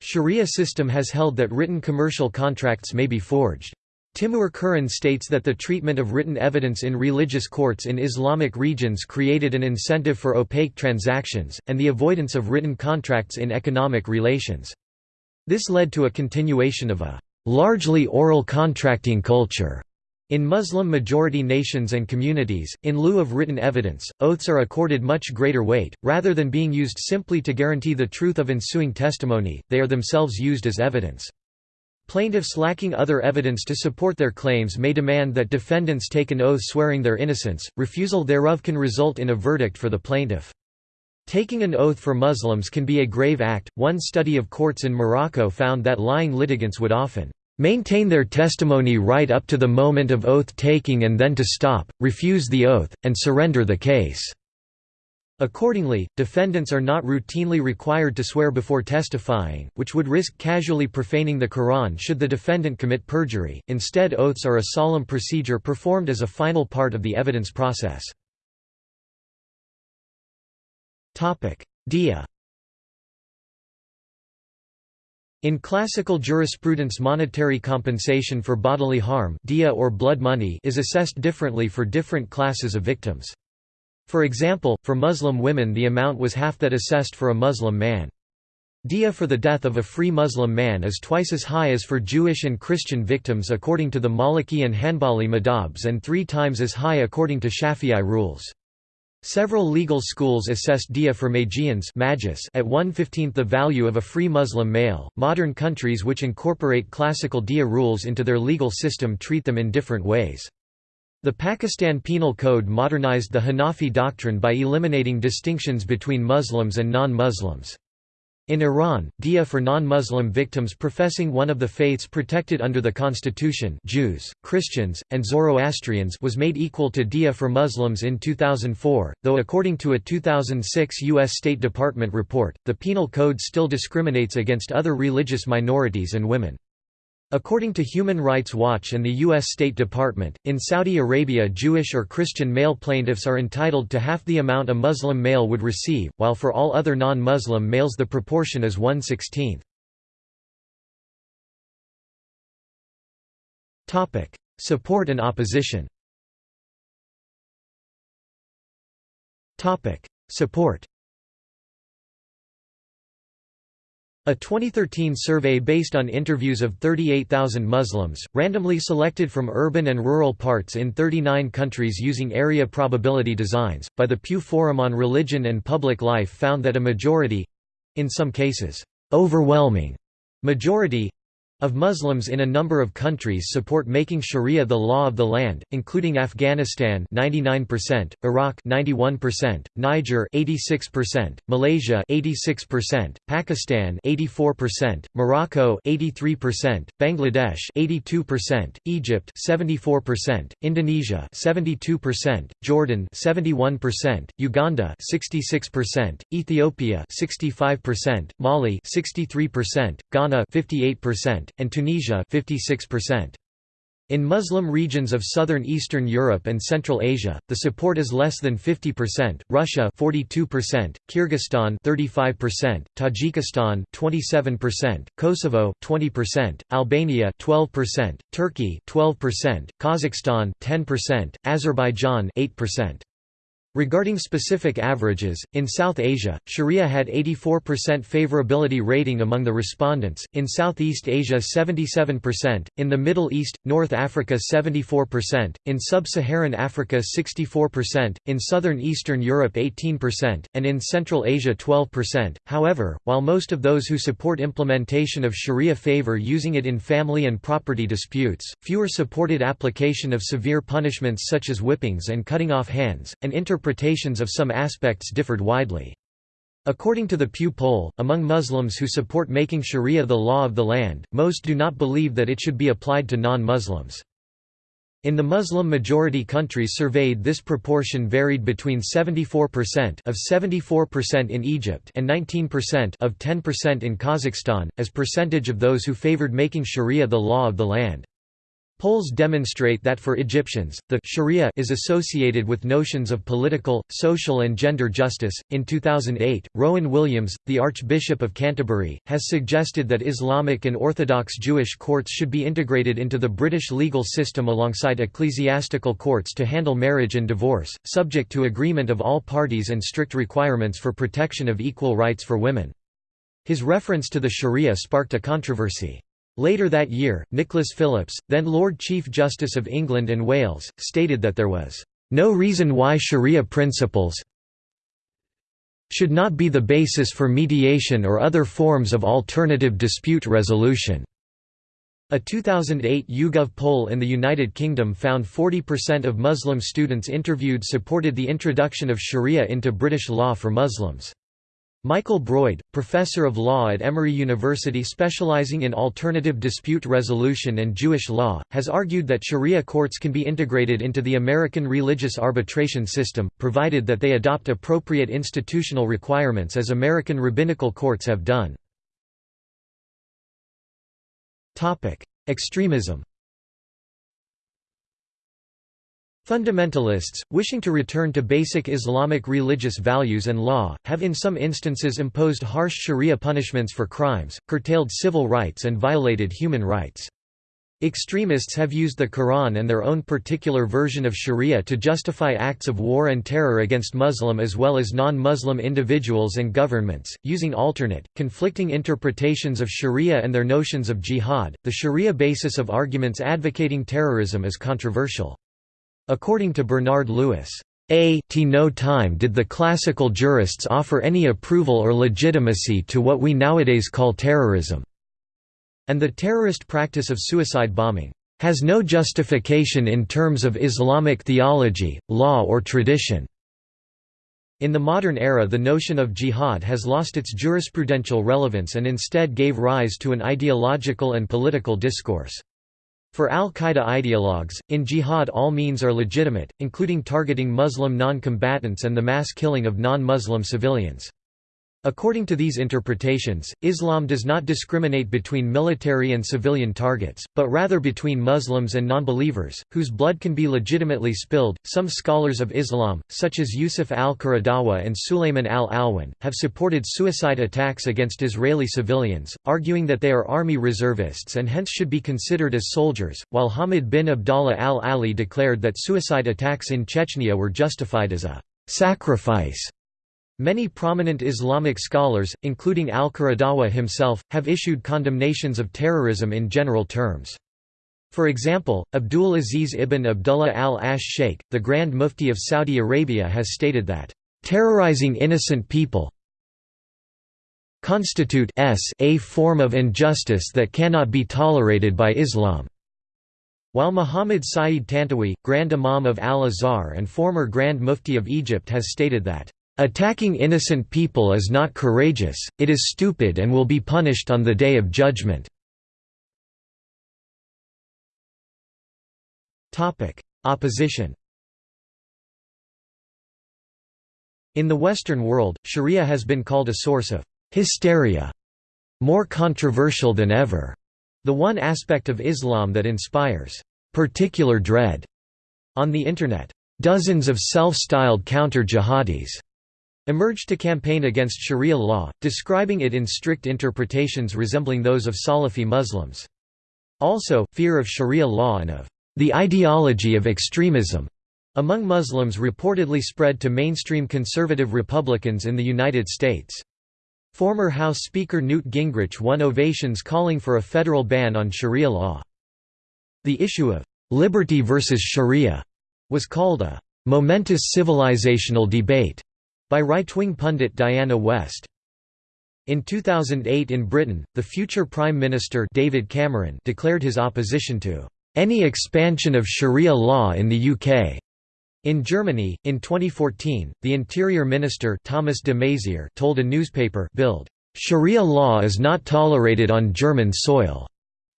Sharia system has held that written commercial contracts may be forged. Timur Kuran states that the treatment of written evidence in religious courts in Islamic regions created an incentive for opaque transactions, and the avoidance of written contracts in economic relations. This led to a continuation of a largely oral contracting culture. In Muslim-majority nations and communities, in lieu of written evidence, oaths are accorded much greater weight, rather than being used simply to guarantee the truth of ensuing testimony, they are themselves used as evidence. Plaintiffs lacking other evidence to support their claims may demand that defendants take an oath swearing their innocence, refusal thereof can result in a verdict for the plaintiff. Taking an oath for Muslims can be a grave act. One study of courts in Morocco found that lying litigants would often maintain their testimony right up to the moment of oath-taking and then to stop, refuse the oath, and surrender the case." Accordingly, defendants are not routinely required to swear before testifying, which would risk casually profaning the Quran should the defendant commit perjury, instead oaths are a solemn procedure performed as a final part of the evidence process. Diya In classical jurisprudence monetary compensation for bodily harm diya or blood money is assessed differently for different classes of victims. For example, for Muslim women the amount was half that assessed for a Muslim man. Diya for the death of a free Muslim man is twice as high as for Jewish and Christian victims according to the Maliki and Hanbali madhabs and three times as high according to Shafi'i rules. Several legal schools assessed diya for Magians at one-fifteenth the value of a free Muslim male. Modern countries which incorporate classical diya rules into their legal system treat them in different ways. The Pakistan Penal Code modernized the Hanafi doctrine by eliminating distinctions between Muslims and non-Muslims. In Iran, diya for non-Muslim victims professing one of the faiths protected under the constitution Jews, Christians, and Zoroastrians was made equal to diya for Muslims in 2004, though according to a 2006 U.S. State Department report, the penal code still discriminates against other religious minorities and women. According to Human Rights Watch and the U.S. State Department, in Saudi Arabia Jewish or Christian male plaintiffs are entitled to half the amount a Muslim male would receive, while for all other non-Muslim males the proportion is one-sixteenth. Support and opposition Support A 2013 survey based on interviews of 38,000 Muslims, randomly selected from urban and rural parts in 39 countries using area probability designs, by the Pew Forum on Religion and Public Life found that a majority—in some cases, overwhelming majority of Muslims in a number of countries support making Sharia the law of the land, including Afghanistan 99%, Iraq 91%, Niger 86%, Malaysia 86%, Pakistan 84%, Morocco 83%, Bangladesh 82%, Egypt 74%, Indonesia 72%, Jordan 71%, Uganda 66%, Ethiopia 65%, Mali 63%, Ghana 58%, and Tunisia 56%. In Muslim regions of southern Eastern Europe and Central Asia, the support is less than 50%, Russia 42%, Kyrgyzstan 35%, Tajikistan 27%, Kosovo 20%, Albania 12%, Turkey 12%, Kazakhstan 10%, Azerbaijan 8%. Regarding specific averages, in South Asia, Sharia had 84% favorability rating among the respondents, in Southeast Asia 77%, in the Middle East, North Africa 74%, in Sub-Saharan Africa 64%, in Southern Eastern Europe 18%, and in Central Asia 12%. However, while most of those who support implementation of Sharia favor using it in family and property disputes, fewer supported application of severe punishments such as whippings and cutting off hands, and inter interpretations of some aspects differed widely. According to the Pew poll, among Muslims who support making Sharia the law of the land, most do not believe that it should be applied to non-Muslims. In the Muslim-majority countries surveyed this proportion varied between 74% of 74% in Egypt and 19% of 10% in Kazakhstan, as percentage of those who favored making Sharia the law of the land. Polls demonstrate that for Egyptians, the Sharia is associated with notions of political, social, and gender justice. In 2008, Rowan Williams, the Archbishop of Canterbury, has suggested that Islamic and Orthodox Jewish courts should be integrated into the British legal system alongside ecclesiastical courts to handle marriage and divorce, subject to agreement of all parties and strict requirements for protection of equal rights for women. His reference to the Sharia sparked a controversy. Later that year, Nicholas Phillips, then Lord Chief Justice of England and Wales, stated that there was no reason why sharia principles should not be the basis for mediation or other forms of alternative dispute resolution." A 2008 YouGov poll in the United Kingdom found 40% of Muslim students interviewed supported the introduction of sharia into British law for Muslims. Michael Broyde, professor of law at Emory University specializing in alternative dispute resolution and Jewish law, has argued that Sharia courts can be integrated into the American religious arbitration system, provided that they adopt appropriate institutional requirements as American rabbinical courts have done. Extremism Fundamentalists, wishing to return to basic Islamic religious values and law, have in some instances imposed harsh sharia punishments for crimes, curtailed civil rights and violated human rights. Extremists have used the Quran and their own particular version of sharia to justify acts of war and terror against Muslim as well as non-Muslim individuals and governments, using alternate, conflicting interpretations of sharia and their notions of jihad. The sharia basis of arguments advocating terrorism is controversial. According to Bernard Lewis, a t no time did the classical jurists offer any approval or legitimacy to what we nowadays call terrorism, and the terrorist practice of suicide bombing has no justification in terms of Islamic theology, law or tradition. In the modern era the notion of jihad has lost its jurisprudential relevance and instead gave rise to an ideological and political discourse. For al-Qaeda ideologues, in jihad all means are legitimate, including targeting Muslim non-combatants and the mass killing of non-Muslim civilians. According to these interpretations, Islam does not discriminate between military and civilian targets, but rather between Muslims and nonbelievers, whose blood can be legitimately spilled. Some scholars of Islam, such as Yusuf al-Qaradawi and Sulayman al-Alwan, have supported suicide attacks against Israeli civilians, arguing that they are army reservists and hence should be considered as soldiers, while Hamid bin Abdallah al-Ali declared that suicide attacks in Chechnya were justified as a sacrifice Many prominent Islamic scholars, including al-Qaradawi himself, have issued condemnations of terrorism in general terms. For example, Abdul Aziz ibn Abdullah al-Ash Sheikh, the Grand Mufti of Saudi Arabia has stated that, "...terrorizing innocent people constitute a form of injustice that cannot be tolerated by Islam." While Muhammad Saeed Tantawi, Grand Imam of Al-Azhar and former Grand Mufti of Egypt has stated that Attacking innocent people is not courageous, it is stupid and will be punished on the Day of Judgment. Opposition In the Western world, sharia has been called a source of hysteria, more controversial than ever, the one aspect of Islam that inspires particular dread. On the Internet, dozens of self-styled counter-jihadis emerged to campaign against Sharia law, describing it in strict interpretations resembling those of Salafi Muslims. Also, fear of Sharia law and of the ideology of extremism among Muslims reportedly spread to mainstream conservative Republicans in the United States. Former House Speaker Newt Gingrich won ovations calling for a federal ban on Sharia law. The issue of liberty versus Sharia was called a momentous civilizational debate by right-wing pundit Diana West. In 2008 in Britain, the future Prime Minister David Cameron declared his opposition to any expansion of Sharia law in the UK. In Germany, in 2014, the Interior Minister Thomas de Maizière told a newspaper Bild, "Sharia law is not tolerated on German soil."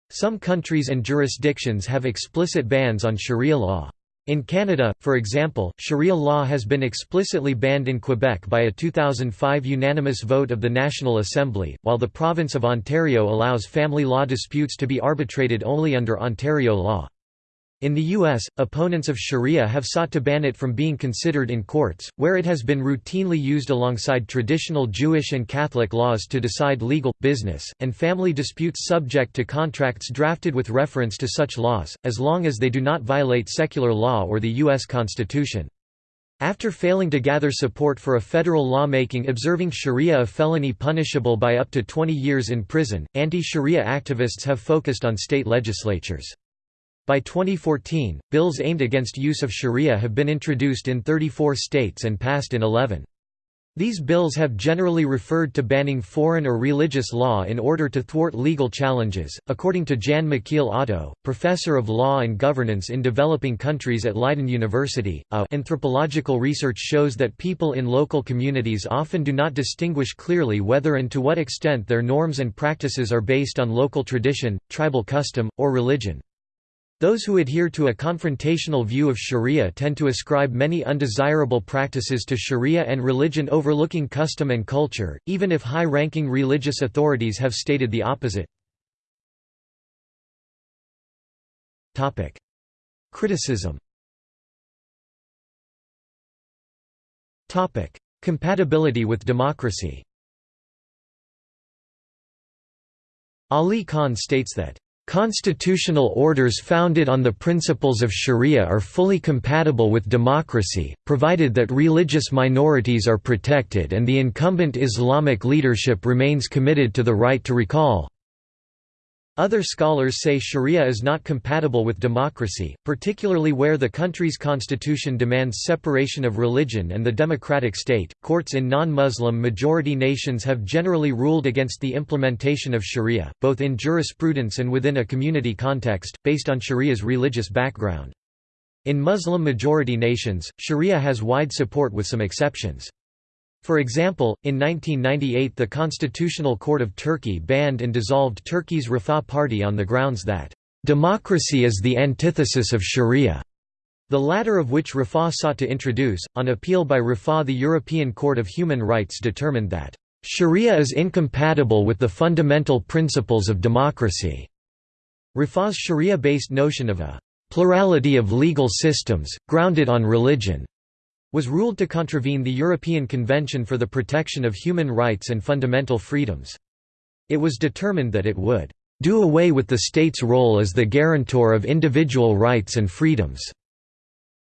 Some countries and jurisdictions have explicit bans on Sharia law. In Canada, for example, Sharia law has been explicitly banned in Quebec by a 2005 unanimous vote of the National Assembly, while the province of Ontario allows family law disputes to be arbitrated only under Ontario law. In the U.S., opponents of Sharia have sought to ban it from being considered in courts, where it has been routinely used alongside traditional Jewish and Catholic laws to decide legal, business, and family disputes subject to contracts drafted with reference to such laws, as long as they do not violate secular law or the U.S. Constitution. After failing to gather support for a federal lawmaking observing Sharia a felony punishable by up to 20 years in prison, anti-Sharia activists have focused on state legislatures. By 2014, bills aimed against use of sharia have been introduced in 34 states and passed in 11. These bills have generally referred to banning foreign or religious law in order to thwart legal challenges. According to Jan Michiel Otto, professor of law and governance in developing countries at Leiden University, a anthropological research shows that people in local communities often do not distinguish clearly whether and to what extent their norms and practices are based on local tradition, tribal custom, or religion. Those who adhere to a confrontational view of sharia tend to ascribe many undesirable practices to sharia and religion overlooking custom and culture, even if high-ranking religious authorities have stated the opposite. Criticism. Compatibility with democracy. Ali Khan states that Constitutional orders founded on the principles of sharia are fully compatible with democracy, provided that religious minorities are protected and the incumbent Islamic leadership remains committed to the right to recall, other scholars say sharia is not compatible with democracy, particularly where the country's constitution demands separation of religion and the democratic state. Courts in non Muslim majority nations have generally ruled against the implementation of sharia, both in jurisprudence and within a community context, based on sharia's religious background. In Muslim majority nations, sharia has wide support with some exceptions. For example, in 1998 the Constitutional Court of Turkey banned and dissolved Turkey's Refah Party on the grounds that, "...democracy is the antithesis of sharia." The latter of which Refah sought to introduce, on appeal by Refah the European Court of Human Rights determined that, "...sharia is incompatible with the fundamental principles of democracy." Refah's sharia-based notion of a "...plurality of legal systems, grounded on religion," was ruled to contravene the European Convention for the Protection of Human Rights and Fundamental Freedoms. It was determined that it would do away with the state's role as the guarantor of individual rights and freedoms,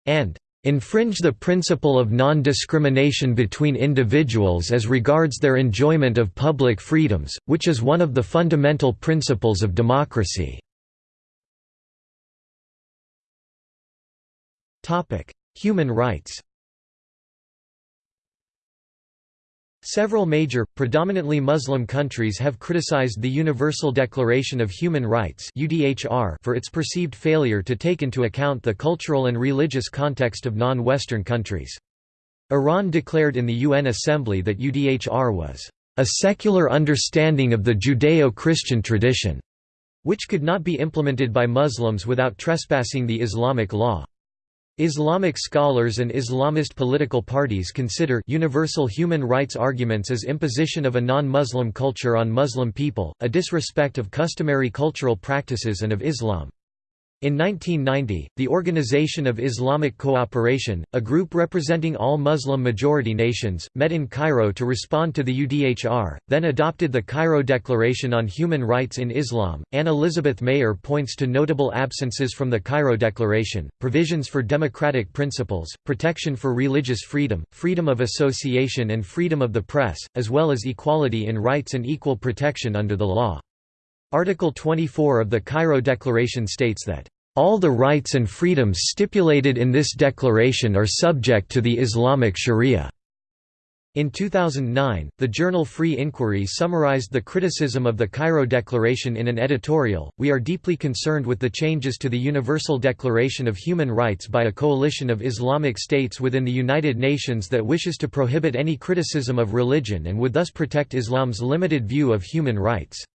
and infringe the principle of non-discrimination between individuals as regards their enjoyment of public freedoms, which is one of the fundamental principles of democracy. Human rights Several major, predominantly Muslim countries have criticized the Universal Declaration of Human Rights for its perceived failure to take into account the cultural and religious context of non-Western countries. Iran declared in the UN Assembly that UDHR was a secular understanding of the Judeo-Christian tradition, which could not be implemented by Muslims without trespassing the Islamic law. Islamic scholars and Islamist political parties consider universal human rights arguments as imposition of a non-Muslim culture on Muslim people, a disrespect of customary cultural practices and of Islam. In 1990, the Organization of Islamic Cooperation, a group representing all Muslim majority nations, met in Cairo to respond to the UDHR, then adopted the Cairo Declaration on Human Rights in Islam. Anne Elizabeth Mayer points to notable absences from the Cairo Declaration provisions for democratic principles, protection for religious freedom, freedom of association, and freedom of the press, as well as equality in rights and equal protection under the law. Article 24 of the Cairo Declaration states that, "...all the rights and freedoms stipulated in this declaration are subject to the Islamic Sharia." In 2009, the journal Free Inquiry summarized the criticism of the Cairo Declaration in an editorial, We are deeply concerned with the changes to the Universal Declaration of Human Rights by a coalition of Islamic states within the United Nations that wishes to prohibit any criticism of religion and would thus protect Islam's limited view of human rights.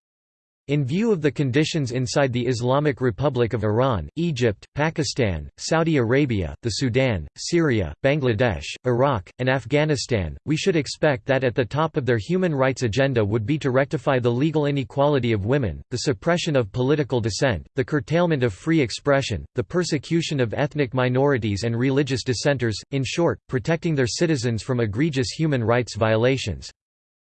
In view of the conditions inside the Islamic Republic of Iran, Egypt, Pakistan, Saudi Arabia, the Sudan, Syria, Bangladesh, Iraq, and Afghanistan, we should expect that at the top of their human rights agenda would be to rectify the legal inequality of women, the suppression of political dissent, the curtailment of free expression, the persecution of ethnic minorities and religious dissenters, in short, protecting their citizens from egregious human rights violations.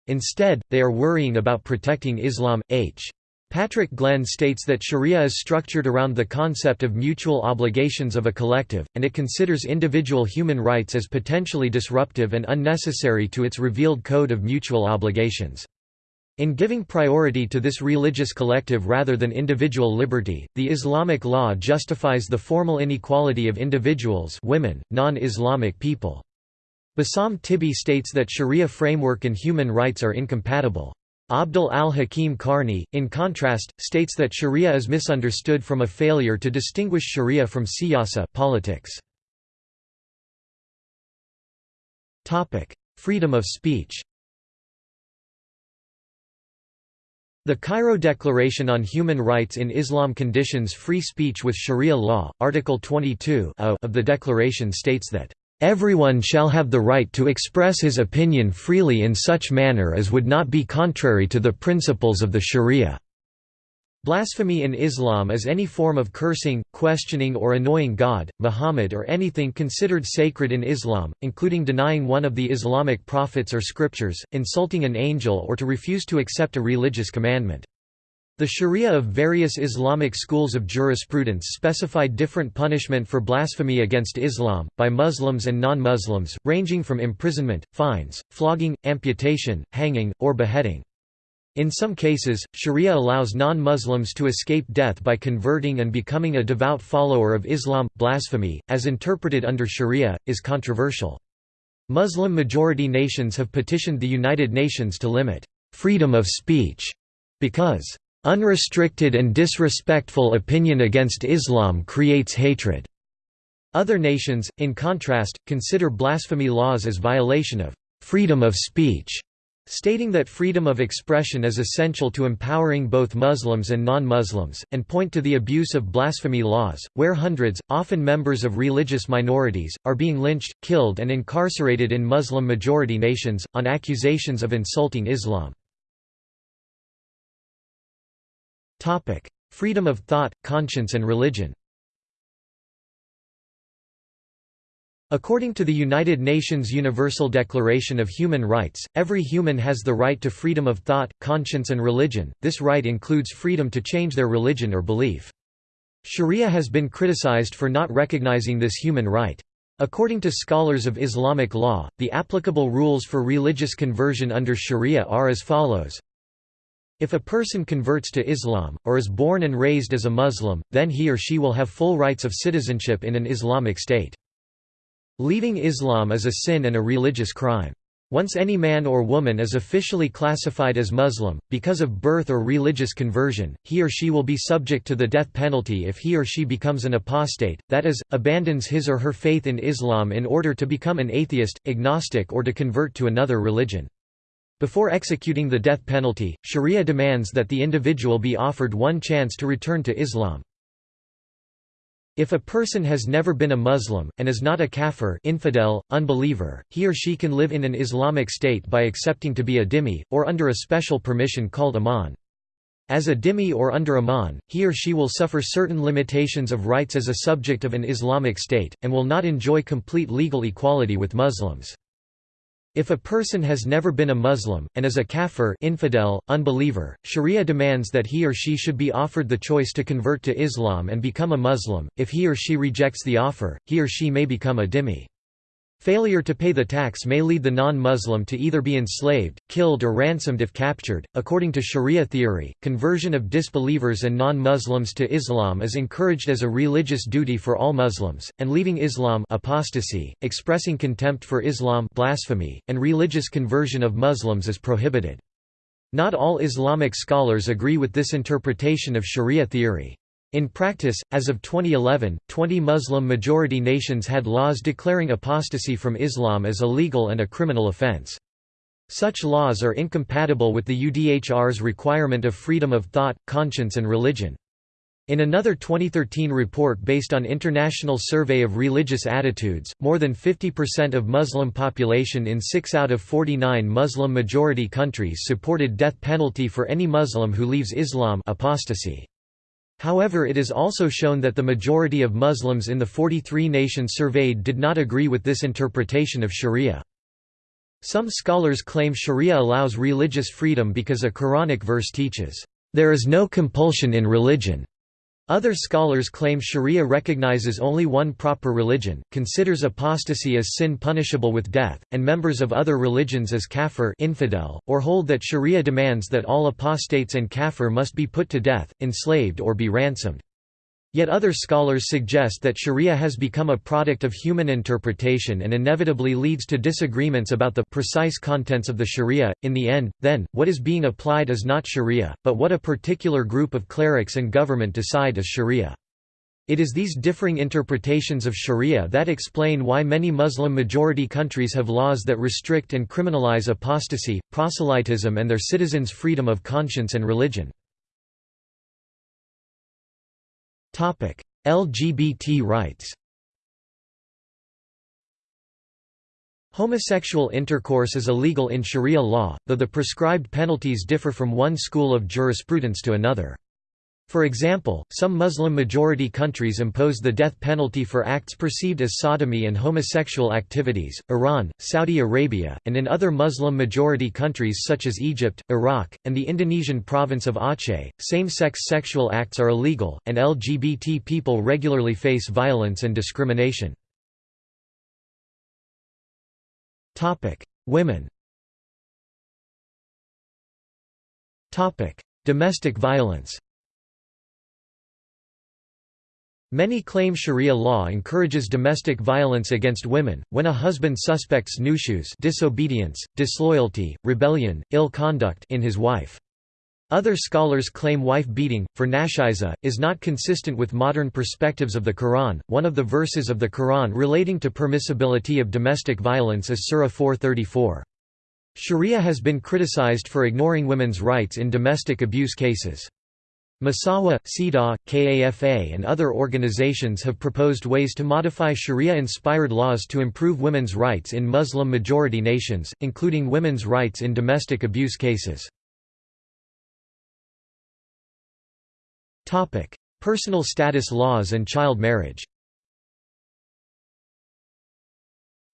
Instead, they are worrying about protecting Islam. H. Patrick Glenn states that sharia is structured around the concept of mutual obligations of a collective, and it considers individual human rights as potentially disruptive and unnecessary to its revealed code of mutual obligations. In giving priority to this religious collective rather than individual liberty, the Islamic law justifies the formal inequality of individuals women, non-Islamic people. Bassam Tibi states that sharia framework and human rights are incompatible. Abdul al-Hakim Carney, in contrast, states that sharia is misunderstood from a failure to distinguish sharia from siyasa politics. Freedom of speech The Cairo Declaration on Human Rights in Islam conditions free speech with Sharia law. Article 22 of the declaration states that Everyone shall have the right to express his opinion freely in such manner as would not be contrary to the principles of the Sharia. Blasphemy in Islam is any form of cursing, questioning or annoying God, Muhammad or anything considered sacred in Islam, including denying one of the Islamic prophets or scriptures, insulting an angel or to refuse to accept a religious commandment. The sharia of various Islamic schools of jurisprudence specify different punishment for blasphemy against Islam, by Muslims and non-Muslims, ranging from imprisonment, fines, flogging, amputation, hanging, or beheading. In some cases, sharia allows non-Muslims to escape death by converting and becoming a devout follower of Islam. Blasphemy, as interpreted under sharia, is controversial. Muslim-majority nations have petitioned the United Nations to limit freedom of speech because unrestricted and disrespectful opinion against Islam creates hatred. Other nations, in contrast, consider blasphemy laws as violation of freedom of speech stating that freedom of expression is essential to empowering both Muslims and non-Muslims, and point to the abuse of blasphemy laws, where hundreds, often members of religious minorities, are being lynched, killed and incarcerated in Muslim-majority nations, on accusations of insulting Islam. Freedom of thought, conscience and religion According to the United Nations Universal Declaration of Human Rights, every human has the right to freedom of thought, conscience and religion, this right includes freedom to change their religion or belief. Sharia has been criticized for not recognizing this human right. According to scholars of Islamic law, the applicable rules for religious conversion under Sharia are as follows. If a person converts to Islam, or is born and raised as a Muslim, then he or she will have full rights of citizenship in an Islamic state. Leaving Islam is a sin and a religious crime. Once any man or woman is officially classified as Muslim, because of birth or religious conversion, he or she will be subject to the death penalty if he or she becomes an apostate, that is, abandons his or her faith in Islam in order to become an atheist, agnostic or to convert to another religion. Before executing the death penalty, sharia demands that the individual be offered one chance to return to Islam. If a person has never been a Muslim, and is not a kafir infidel, unbeliever, he or she can live in an Islamic state by accepting to be a dhimmi, or under a special permission called aman. As a dhimmi or under aman, he or she will suffer certain limitations of rights as a subject of an Islamic state, and will not enjoy complete legal equality with Muslims. If a person has never been a Muslim, and is a kafir infidel, unbeliever, sharia demands that he or she should be offered the choice to convert to Islam and become a Muslim, if he or she rejects the offer, he or she may become a dhimmi. Failure to pay the tax may lead the non-Muslim to either be enslaved, killed or ransomed if captured. According to Sharia theory, conversion of disbelievers and non-Muslims to Islam is encouraged as a religious duty for all Muslims, and leaving Islam apostasy, expressing contempt for Islam blasphemy, and religious conversion of Muslims is prohibited. Not all Islamic scholars agree with this interpretation of Sharia theory. In practice, as of 2011, 20 Muslim-majority nations had laws declaring apostasy from Islam as illegal and a criminal offense. Such laws are incompatible with the UDHR's requirement of freedom of thought, conscience and religion. In another 2013 report based on International Survey of Religious Attitudes, more than 50% of Muslim population in 6 out of 49 Muslim-majority countries supported death penalty for any Muslim who leaves Islam apostasy. However it is also shown that the majority of Muslims in the 43 nations surveyed did not agree with this interpretation of sharia. Some scholars claim sharia allows religious freedom because a Quranic verse teaches, "...there is no compulsion in religion." Other scholars claim sharia recognizes only one proper religion, considers apostasy as sin punishable with death, and members of other religions as kafir infidel, or hold that sharia demands that all apostates and kafir must be put to death, enslaved or be ransomed. Yet other scholars suggest that sharia has become a product of human interpretation and inevitably leads to disagreements about the precise contents of the sharia. In the end, then, what is being applied is not sharia, but what a particular group of clerics and government decide is sharia. It is these differing interpretations of sharia that explain why many Muslim-majority countries have laws that restrict and criminalize apostasy, proselytism and their citizens' freedom of conscience and religion. LGBT rights Homosexual intercourse is illegal in Sharia law, though the prescribed penalties differ from one school of jurisprudence to another. For example, some Muslim-majority countries impose the death penalty for acts perceived as sodomy and homosexual activities, Iran, Saudi Arabia, and in other Muslim-majority countries such as Egypt, Iraq, and the Indonesian province of Aceh, same-sex sexual acts are illegal, and LGBT people regularly face violence and discrimination. Women Domestic violence Many claim sharia law encourages domestic violence against women, when a husband suspects nushuz disobedience, disloyalty, rebellion, ill conduct in his wife. Other scholars claim wife beating, for nashiza, is not consistent with modern perspectives of the Quran. One of the verses of the Quran relating to permissibility of domestic violence is Surah 434. Sharia has been criticized for ignoring women's rights in domestic abuse cases. Musawah, CEDAW, KAFA and other organizations have proposed ways to modify Sharia-inspired laws to improve women's rights in Muslim-majority nations, including women's rights in domestic abuse cases. Personal status laws and child marriage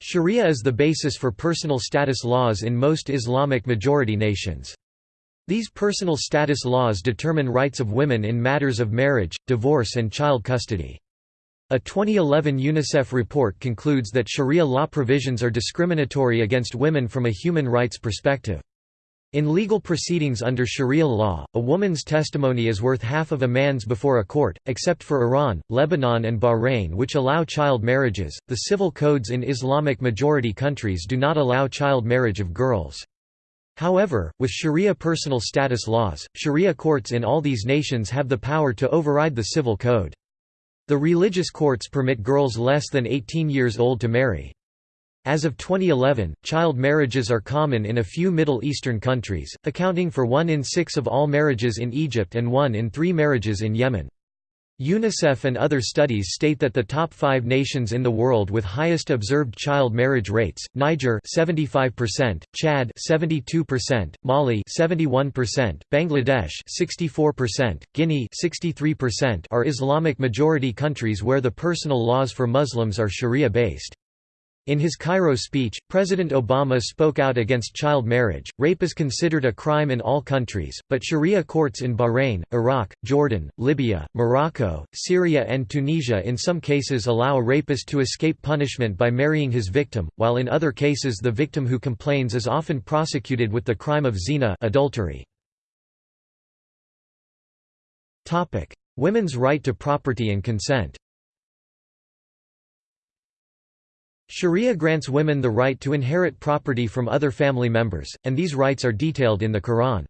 Sharia is the basis for personal status laws in most Islamic majority nations. These personal status laws determine rights of women in matters of marriage, divorce and child custody. A 2011 UNICEF report concludes that Sharia law provisions are discriminatory against women from a human rights perspective. In legal proceedings under Sharia law, a woman's testimony is worth half of a man's before a court, except for Iran, Lebanon, and Bahrain, which allow child marriages. The civil codes in Islamic majority countries do not allow child marriage of girls. However, with Sharia personal status laws, Sharia courts in all these nations have the power to override the civil code. The religious courts permit girls less than 18 years old to marry. As of 2011, child marriages are common in a few Middle Eastern countries, accounting for one in six of all marriages in Egypt and one in three marriages in Yemen. UNICEF and other studies state that the top 5 nations in the world with highest observed child marriage rates, Niger 75%, Chad 72%, Mali 71%, Bangladesh 64%, Guinea 63% are Islamic majority countries where the personal laws for Muslims are sharia-based. In his Cairo speech, President Obama spoke out against child marriage. Rape is considered a crime in all countries, but Sharia courts in Bahrain, Iraq, Jordan, Libya, Morocco, Syria, and Tunisia in some cases allow a rapist to escape punishment by marrying his victim, while in other cases the victim who complains is often prosecuted with the crime of zina adultery. Women's right to property and consent Sharia grants women the right to inherit property from other family members, and these rights are detailed in the Quran.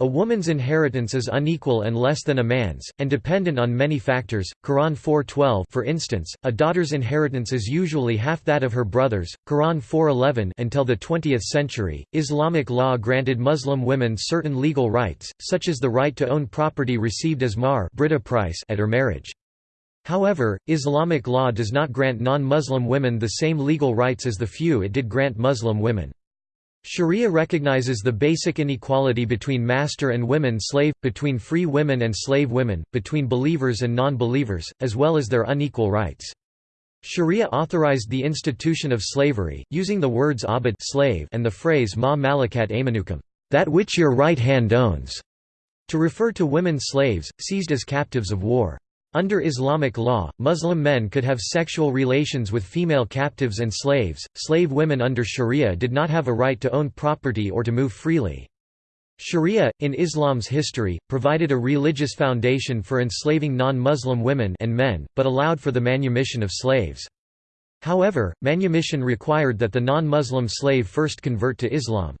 A woman's inheritance is unequal and less than a man's, and dependent on many factors. Quran 4:12 for instance, a daughter's inheritance is usually half that of her brother's. Quran 4:11 until the 20th century, Islamic law granted Muslim women certain legal rights, such as the right to own property received as price at her marriage. However, Islamic law does not grant non-Muslim women the same legal rights as the few it did grant Muslim women. Sharia recognizes the basic inequality between master and women slave, between free women and slave women, between believers and non-believers, as well as their unequal rights. Sharia authorized the institution of slavery, using the words abd slave and the phrase ma malakat aymanukum, that which your right hand owns, to refer to women slaves, seized as captives of war. Under Islamic law, Muslim men could have sexual relations with female captives and slaves. Slave women under Sharia did not have a right to own property or to move freely. Sharia, in Islam's history, provided a religious foundation for enslaving non-Muslim women and men, but allowed for the manumission of slaves. However, manumission required that the non-Muslim slave first convert to Islam.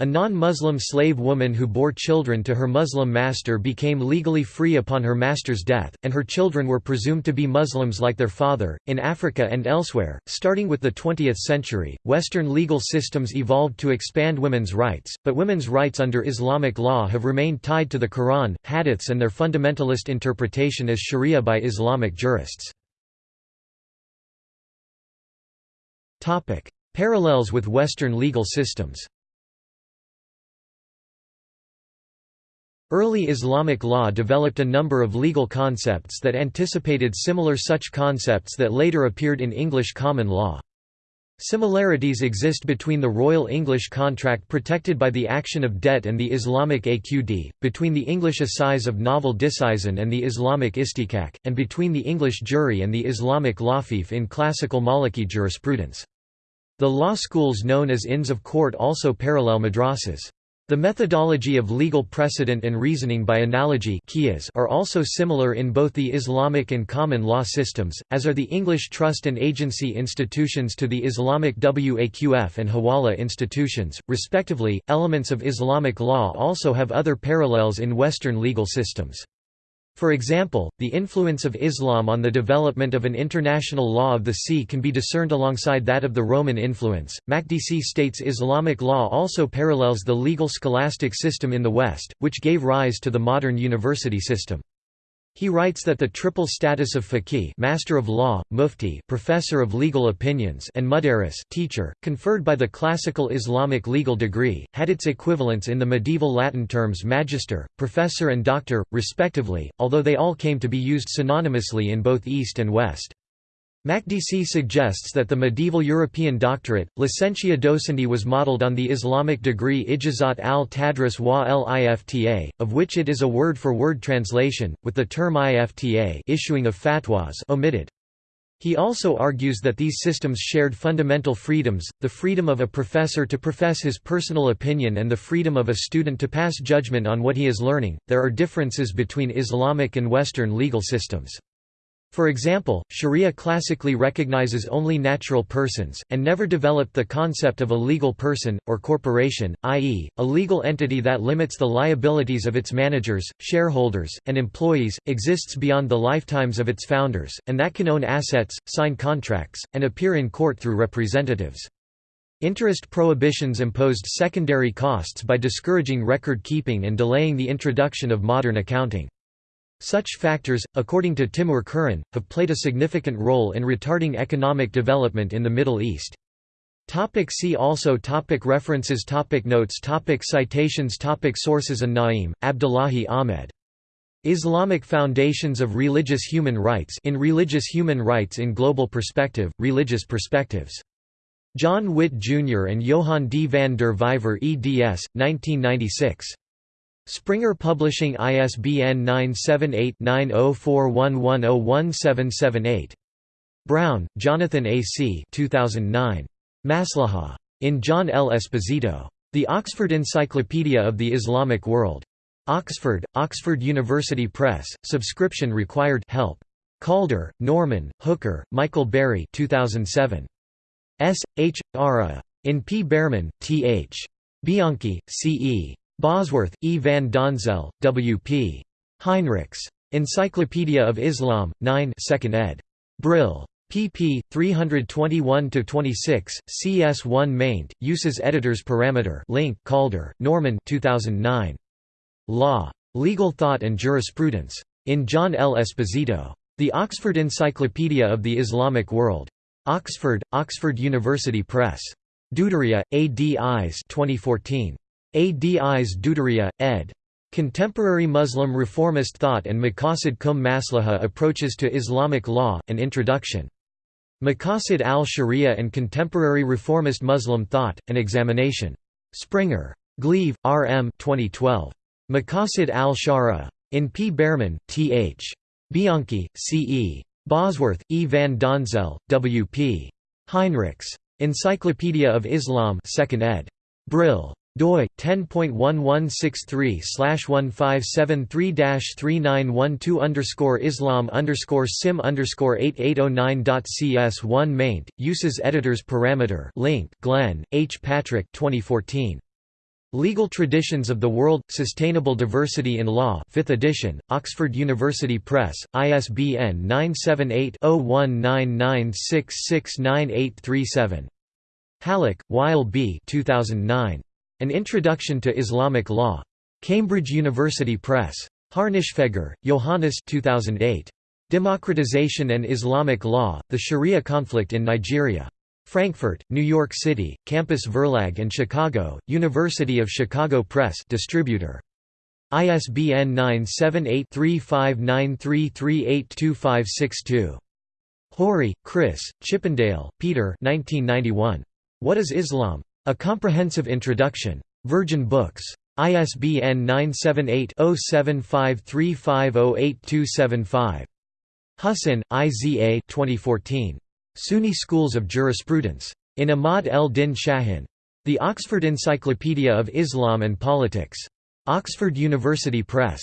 A non-Muslim slave woman who bore children to her Muslim master became legally free upon her master's death, and her children were presumed to be Muslims like their father. In Africa and elsewhere, starting with the 20th century, Western legal systems evolved to expand women's rights, but women's rights under Islamic law have remained tied to the Quran, hadiths, and their fundamentalist interpretation as Sharia by Islamic jurists. Parallels with Western legal systems Early Islamic law developed a number of legal concepts that anticipated similar such concepts that later appeared in English common law. Similarities exist between the Royal English contract protected by the action of debt and the Islamic AQD, between the English assize of novel disseisin and the Islamic istihqaq, and between the English jury and the Islamic lafif in classical Maliki jurisprudence. The law schools known as Inns of Court also parallel madrasas. The methodology of legal precedent and reasoning by analogy are also similar in both the Islamic and common law systems, as are the English trust and agency institutions to the Islamic Waqf and Hawala institutions, respectively. Elements of Islamic law also have other parallels in Western legal systems. For example, the influence of Islam on the development of an international law of the sea can be discerned alongside that of the Roman influence. Makdisi states Islamic law also parallels the legal scholastic system in the West, which gave rise to the modern university system. He writes that the triple status of faqih master of law, mufti professor of legal opinions and mudarris teacher, conferred by the classical Islamic legal degree, had its equivalents in the medieval Latin terms magister, professor and doctor, respectively, although they all came to be used synonymously in both East and West. Makdisi suggests that the medieval European doctorate, licentia docendi was modeled on the Islamic degree Ijazat al-Tadris wa l-Ifta, of which it is a word-for-word -word translation, with the term Ifta issuing of fatwas omitted. He also argues that these systems shared fundamental freedoms, the freedom of a professor to profess his personal opinion and the freedom of a student to pass judgment on what he is learning. There are differences between Islamic and Western legal systems. For example, Sharia classically recognizes only natural persons, and never developed the concept of a legal person, or corporation, i.e., a legal entity that limits the liabilities of its managers, shareholders, and employees, exists beyond the lifetimes of its founders, and that can own assets, sign contracts, and appear in court through representatives. Interest prohibitions imposed secondary costs by discouraging record keeping and delaying the introduction of modern accounting. Such factors, according to Timur Kuran, have played a significant role in retarding economic development in the Middle East. Topic see also topic References topic Notes topic Citations topic Sources An-Na'im, Abdullahi Ahmed. Islamic Foundations of Religious Human Rights in Religious Human Rights in Global Perspective, Religious Perspectives. John Witte Jr. and Johann D. van der Vyver eds. 1996. Springer Publishing ISBN 978-9041101778. Brown, Jonathan A. C. 2009. Maslaha. In John L. Esposito. The Oxford Encyclopedia of the Islamic World. Oxford, Oxford University Press, subscription required help. Calder, Norman, Hooker, Michael Berry 2007. S. H. Ara. In P. Bearman, T. H. Bianchi, C. E. Bosworth, E. van Donzel, W. P. Heinrichs. Encyclopedia of Islam, 9 2nd ed. Brill. pp. 321–26, CS1 maint, uses editors parameter link Calder, Norman 2009. Law. Legal Thought and Jurisprudence. In John L. Esposito. The Oxford Encyclopedia of the Islamic World. Oxford, Oxford University Press. Duderija, A. D. Eyes 2014. Adis Duderija, ed. Contemporary Muslim Reformist Thought and Maqasid cum Maslaha Approaches to Islamic Law, An Introduction. Maqasid al-Sharia and Contemporary Reformist Muslim Thought, An Examination. Springer. Gleave, R. M. 2012. Maqasid al-Sharia. In P. Bearman, T. H. Bianchi, C. E. Bosworth, E. van Donzel, W. P. Heinrichs. Encyclopedia of Islam 2nd ed. Brill. Doi 10.1163/1573-3912 Islam sim 8809.cs1 maint uses editors parameter link Glenn H Patrick 2014 Legal Traditions of the World – Sustainable Diversity in Law 5th edition, Oxford University Press, ISBN 978-0199669837. Hallaq, Wael B. 2009. An Introduction to Islamic Law. Cambridge University Press. Harnischfeger, Johannes 2008. Democratization and Islamic Law, The Sharia Conflict in Nigeria. Frankfurt, New York City, Campus Verlag and Chicago, University of Chicago Press distributor. ISBN 978-3593382562. Horrie, Chris, Chippindale, Peter 1991. What is Islam? A Comprehensive Introduction. Virgin Books. ISBN 978-0753508275. Hussin, Iza 2014. Sunni Schools of Jurisprudence. In Ahmad el-Din Shahin. The Oxford Encyclopedia of Islam and Politics. Oxford University Press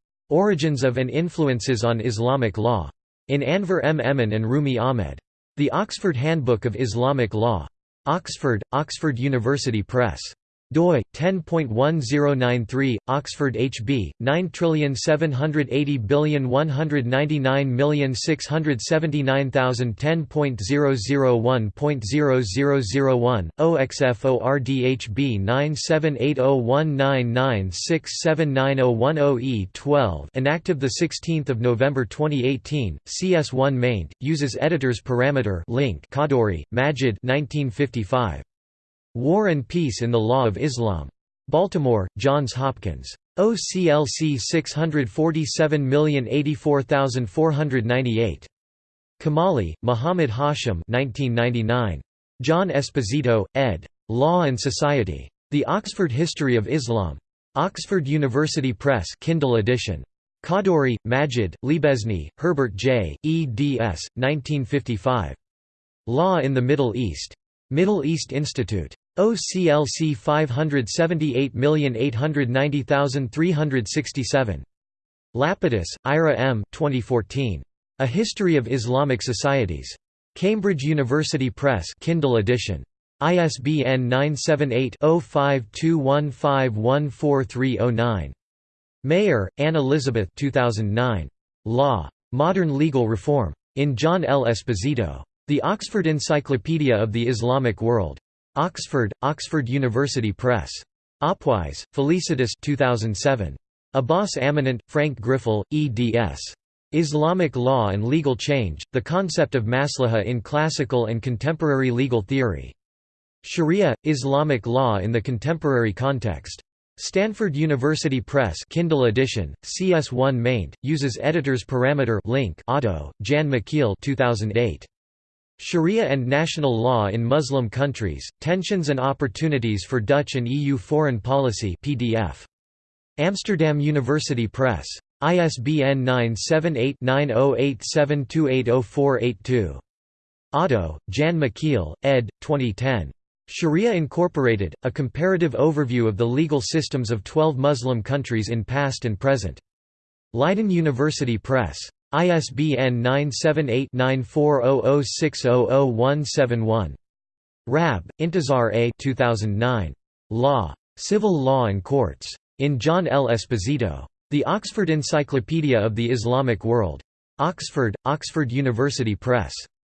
Origins of and Influences on Islamic Law. In Anver M. Emon and Rumi Ahmed. The Oxford Handbook of Islamic Law. Oxford, Oxford University Press doi 10.1093 Oxford HB 9780199679010.001.0001 OXFORDHB 9780199679010E12 An act of the 16th of November 2018 CS1 maint uses editors parameter link Khadduri Majid 1955 War and Peace in the Law of Islam. Baltimore, Johns Hopkins. OCLC 647084498. Kamali, Muhammad Hashim 1999. John Esposito, ed. Law and Society. The Oxford History of Islam. Oxford University Press Kindle edition. Khadduri, Majid, Liebesny, Herbert J., eds. 1955. Law in the Middle East. Middle East Institute. OCLC 578890367. Lapidus, Ira M. 2014. A History of Islamic Societies. Cambridge University Press Kindle edition. ISBN 978-0521514309. Mayer, Anne Elizabeth 2009. Law. Modern Legal Reform. In John L. Esposito. The Oxford Encyclopedia of the Islamic World. Oxford, Oxford University Press. Opwis, Felicitas 2007. Abbas Amanat, Frank Griffel, eds. Islamic Law and Legal Change, The Concept of Maslaha in Classical and Contemporary Legal Theory. Sharia, Islamic Law in the Contemporary Context. Stanford University Press Kindle edition, CS1 maint, uses editors parameter link Otto, Jan Michiel 2008. Sharia and national law in Muslim countries, tensions and opportunities for Dutch and EU foreign policy PDF. Amsterdam University Press. ISBN 978-9087280482. Otto, Jan Michiel, ed. 2010. Sharia Incorporated, A Comparative Overview of the Legal Systems of Twelve Muslim Countries in Past and Present. Leiden University Press. ISBN 978-9400600171. Rabb, Intizar A. 2009. Law. Civil Law and Courts. In John L. Esposito. The Oxford Encyclopedia of the Islamic World. Oxford, Oxford University Press.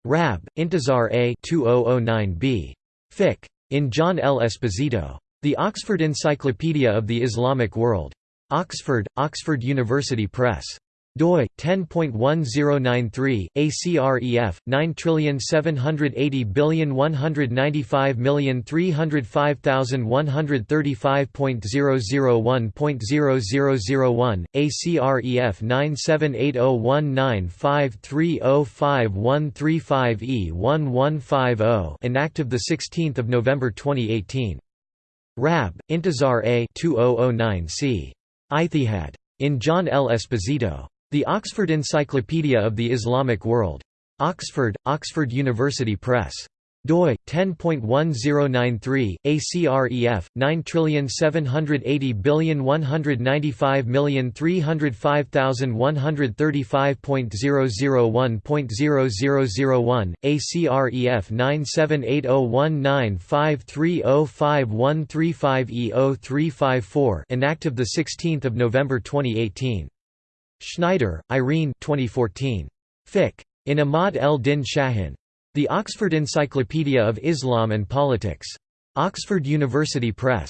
Rabb, Intizar A. 2009b. Fiqh. In John L. Esposito. The Oxford Encyclopedia of the Islamic World. Oxford, Oxford University Press. Doi 10.1093 ACREF 9780195,135.001.0001 ACREF 9780195305135E1150 enacted the 16th of November 2018 Rabb Intizar A 2009 C. Ijtihad in John L. Esposito the Oxford Encyclopedia of the Islamic World. Oxford, Oxford University Press. doi 10.1093 ACREF 9780195,305,135.001.0001 ACREF 9780195305135E0354 enactive the 16th of November 2018 Schneider, Irene 2014. Fiqh. In Ahmad el-Din Shahin. The Oxford Encyclopedia of Islam and Politics. Oxford University Press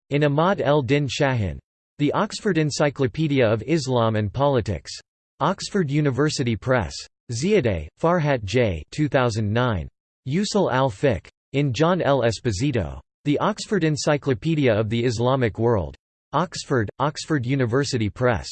in Ahmad el-Din Shahin. The Oxford Encyclopedia of Islam and Politics. Oxford University Press. Ziadeh, Farhat J. 2009. Usul al-Fiqh. In John L. Esposito. The Oxford Encyclopedia of the Islamic World. Oxford, Oxford University Press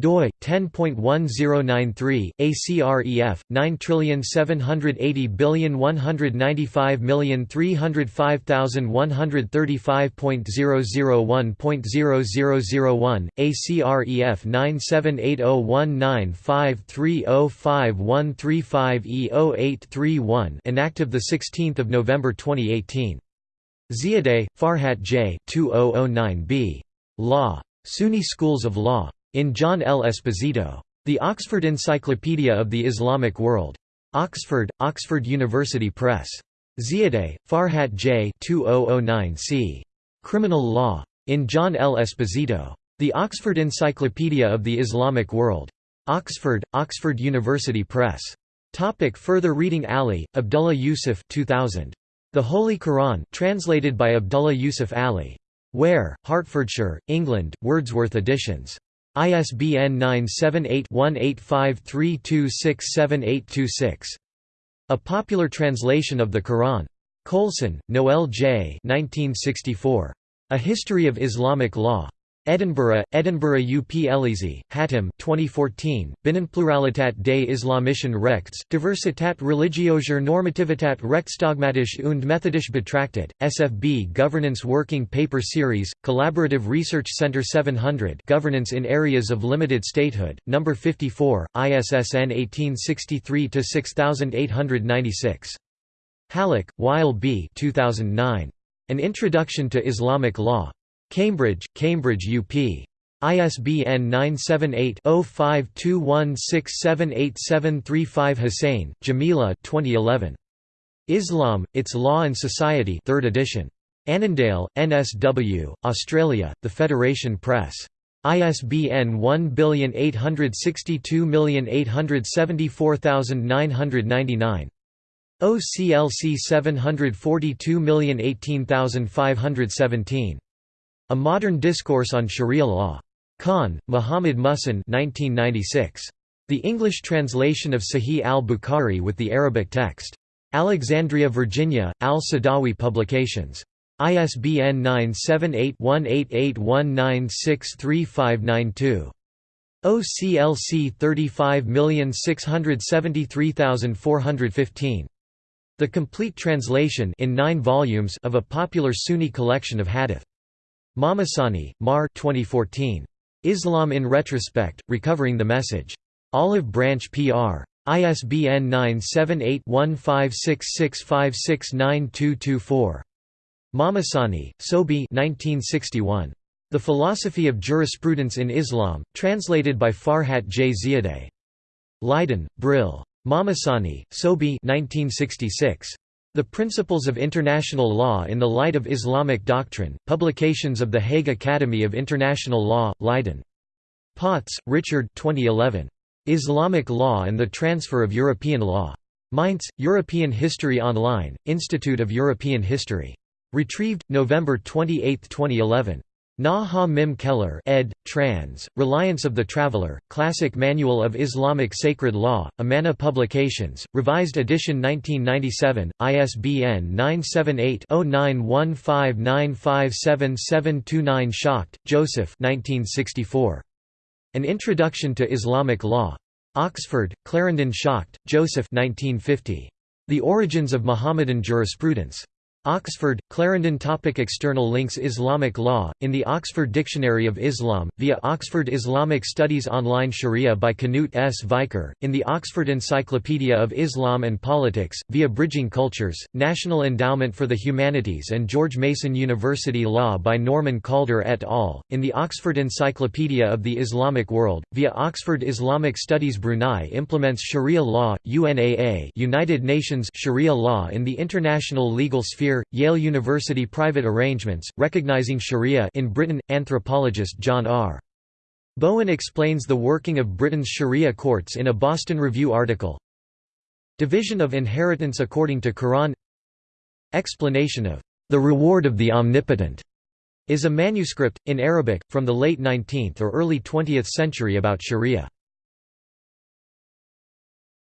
doi 10.1093 ACREF 9780195,135.001.0001 ACREF 9780195305135E0831 enactive the 16th of November 2018 Ziadeh Farhat J 2009b Law. Sunni Schools of Law in John L. Esposito. The Oxford Encyclopedia of the Islamic World. Oxford, Oxford University Press. Ziadeh, Farhat J. 2009 c. Criminal Law. In John L. Esposito. The Oxford Encyclopedia of the Islamic World. Oxford, Oxford University Press. Topic further reading Ali, Abdullah Yusuf 2000. The Holy Quran translated by Abdullah Yusuf Ali. Ware, Hertfordshire, England, Wordsworth Editions. ISBN 978-1853267826. A Popular Translation of the Quran. Coulson, Noel J. 1964. A History of Islamic Law. Edinburgh, Edinburgh UP Elliesie, Hatem 2014, Binnenpluralität des islamischen Rechts, Diversität religiöser Normativitat rechtsdogmatisch und methodisch betrachtet, SFB Governance Working Paper Series, Collaborative Research Center 700 Governance in Areas of Limited Statehood, No. 54, ISSN 1863-6896. Hallaq, Wael B. 2009. An Introduction to Islamic Law. Cambridge, Cambridge UP. ISBN 978-0521678735 Hussain, Jamila 2011. Islam, Its Law and Society 3rd edition. Annandale, NSW, Australia, The Federation Press. ISBN 1862874999. OCLC 742018517. A Modern Discourse on Sharia Law. Khan, Muhammad Muhsin 1996. The English translation of Sahih al-Bukhari with the Arabic text. Alexandria, Virginia, Al-Sadawi Publications. ISBN 978-1881963592. OCLC 35673415. The complete translation in nine volumes of a popular Sunni collection of hadith. Mahmassani, Mar 2014. Islam in Retrospect, Recovering the Message. Olive Branch PR. ISBN 978-1566569224. Mahmassani, Subhi 1961. The Philosophy of Jurisprudence in Islam, translated by Farhat J. Ziadeh. Leiden, Brill. Mahmassani, Sobi 1966. The Principles of International Law in the Light of Islamic Doctrine, Publications of the Hague Academy of International Law, Leiden. Potz, Richard 2011. Islamic Law and the Transfer of European Law. Mainz, European History Online, Institute of European History. Retrieved, November 28, 2011. Nuh Ha Mim Keller ed. trans. Reliance of the Traveller, Classic Manual of Islamic Sacred Law, Amana Publications, Revised edition 1997, ISBN 978-0915957729 Schacht, Joseph 1964. An Introduction to Islamic Law. Oxford, Clarendon Schacht, Joseph 1950. The Origins of Mohammedan Jurisprudence. Oxford, Clarendon topic External links Islamic law, in the Oxford Dictionary of Islam, via Oxford Islamic Studies Online Sharia by Knut S. Vikør, in the Oxford Encyclopedia of Islam and Politics, via Bridging Cultures, National Endowment for the Humanities and George Mason University Law by Norman Calder et al., in the Oxford Encyclopedia of the Islamic World, via Oxford Islamic Studies Brunei implements Sharia law, UNAA United Nations Sharia law in the international legal sphere Yale University Private arrangements, recognizing Sharia in Britain, anthropologist John R. Bowen explains the working of Britain's Sharia courts in a Boston Review article. Division of inheritance according to Quran Explanation of the reward of the omnipotent is a manuscript, in Arabic, from the late 19th or early 20th century about Sharia.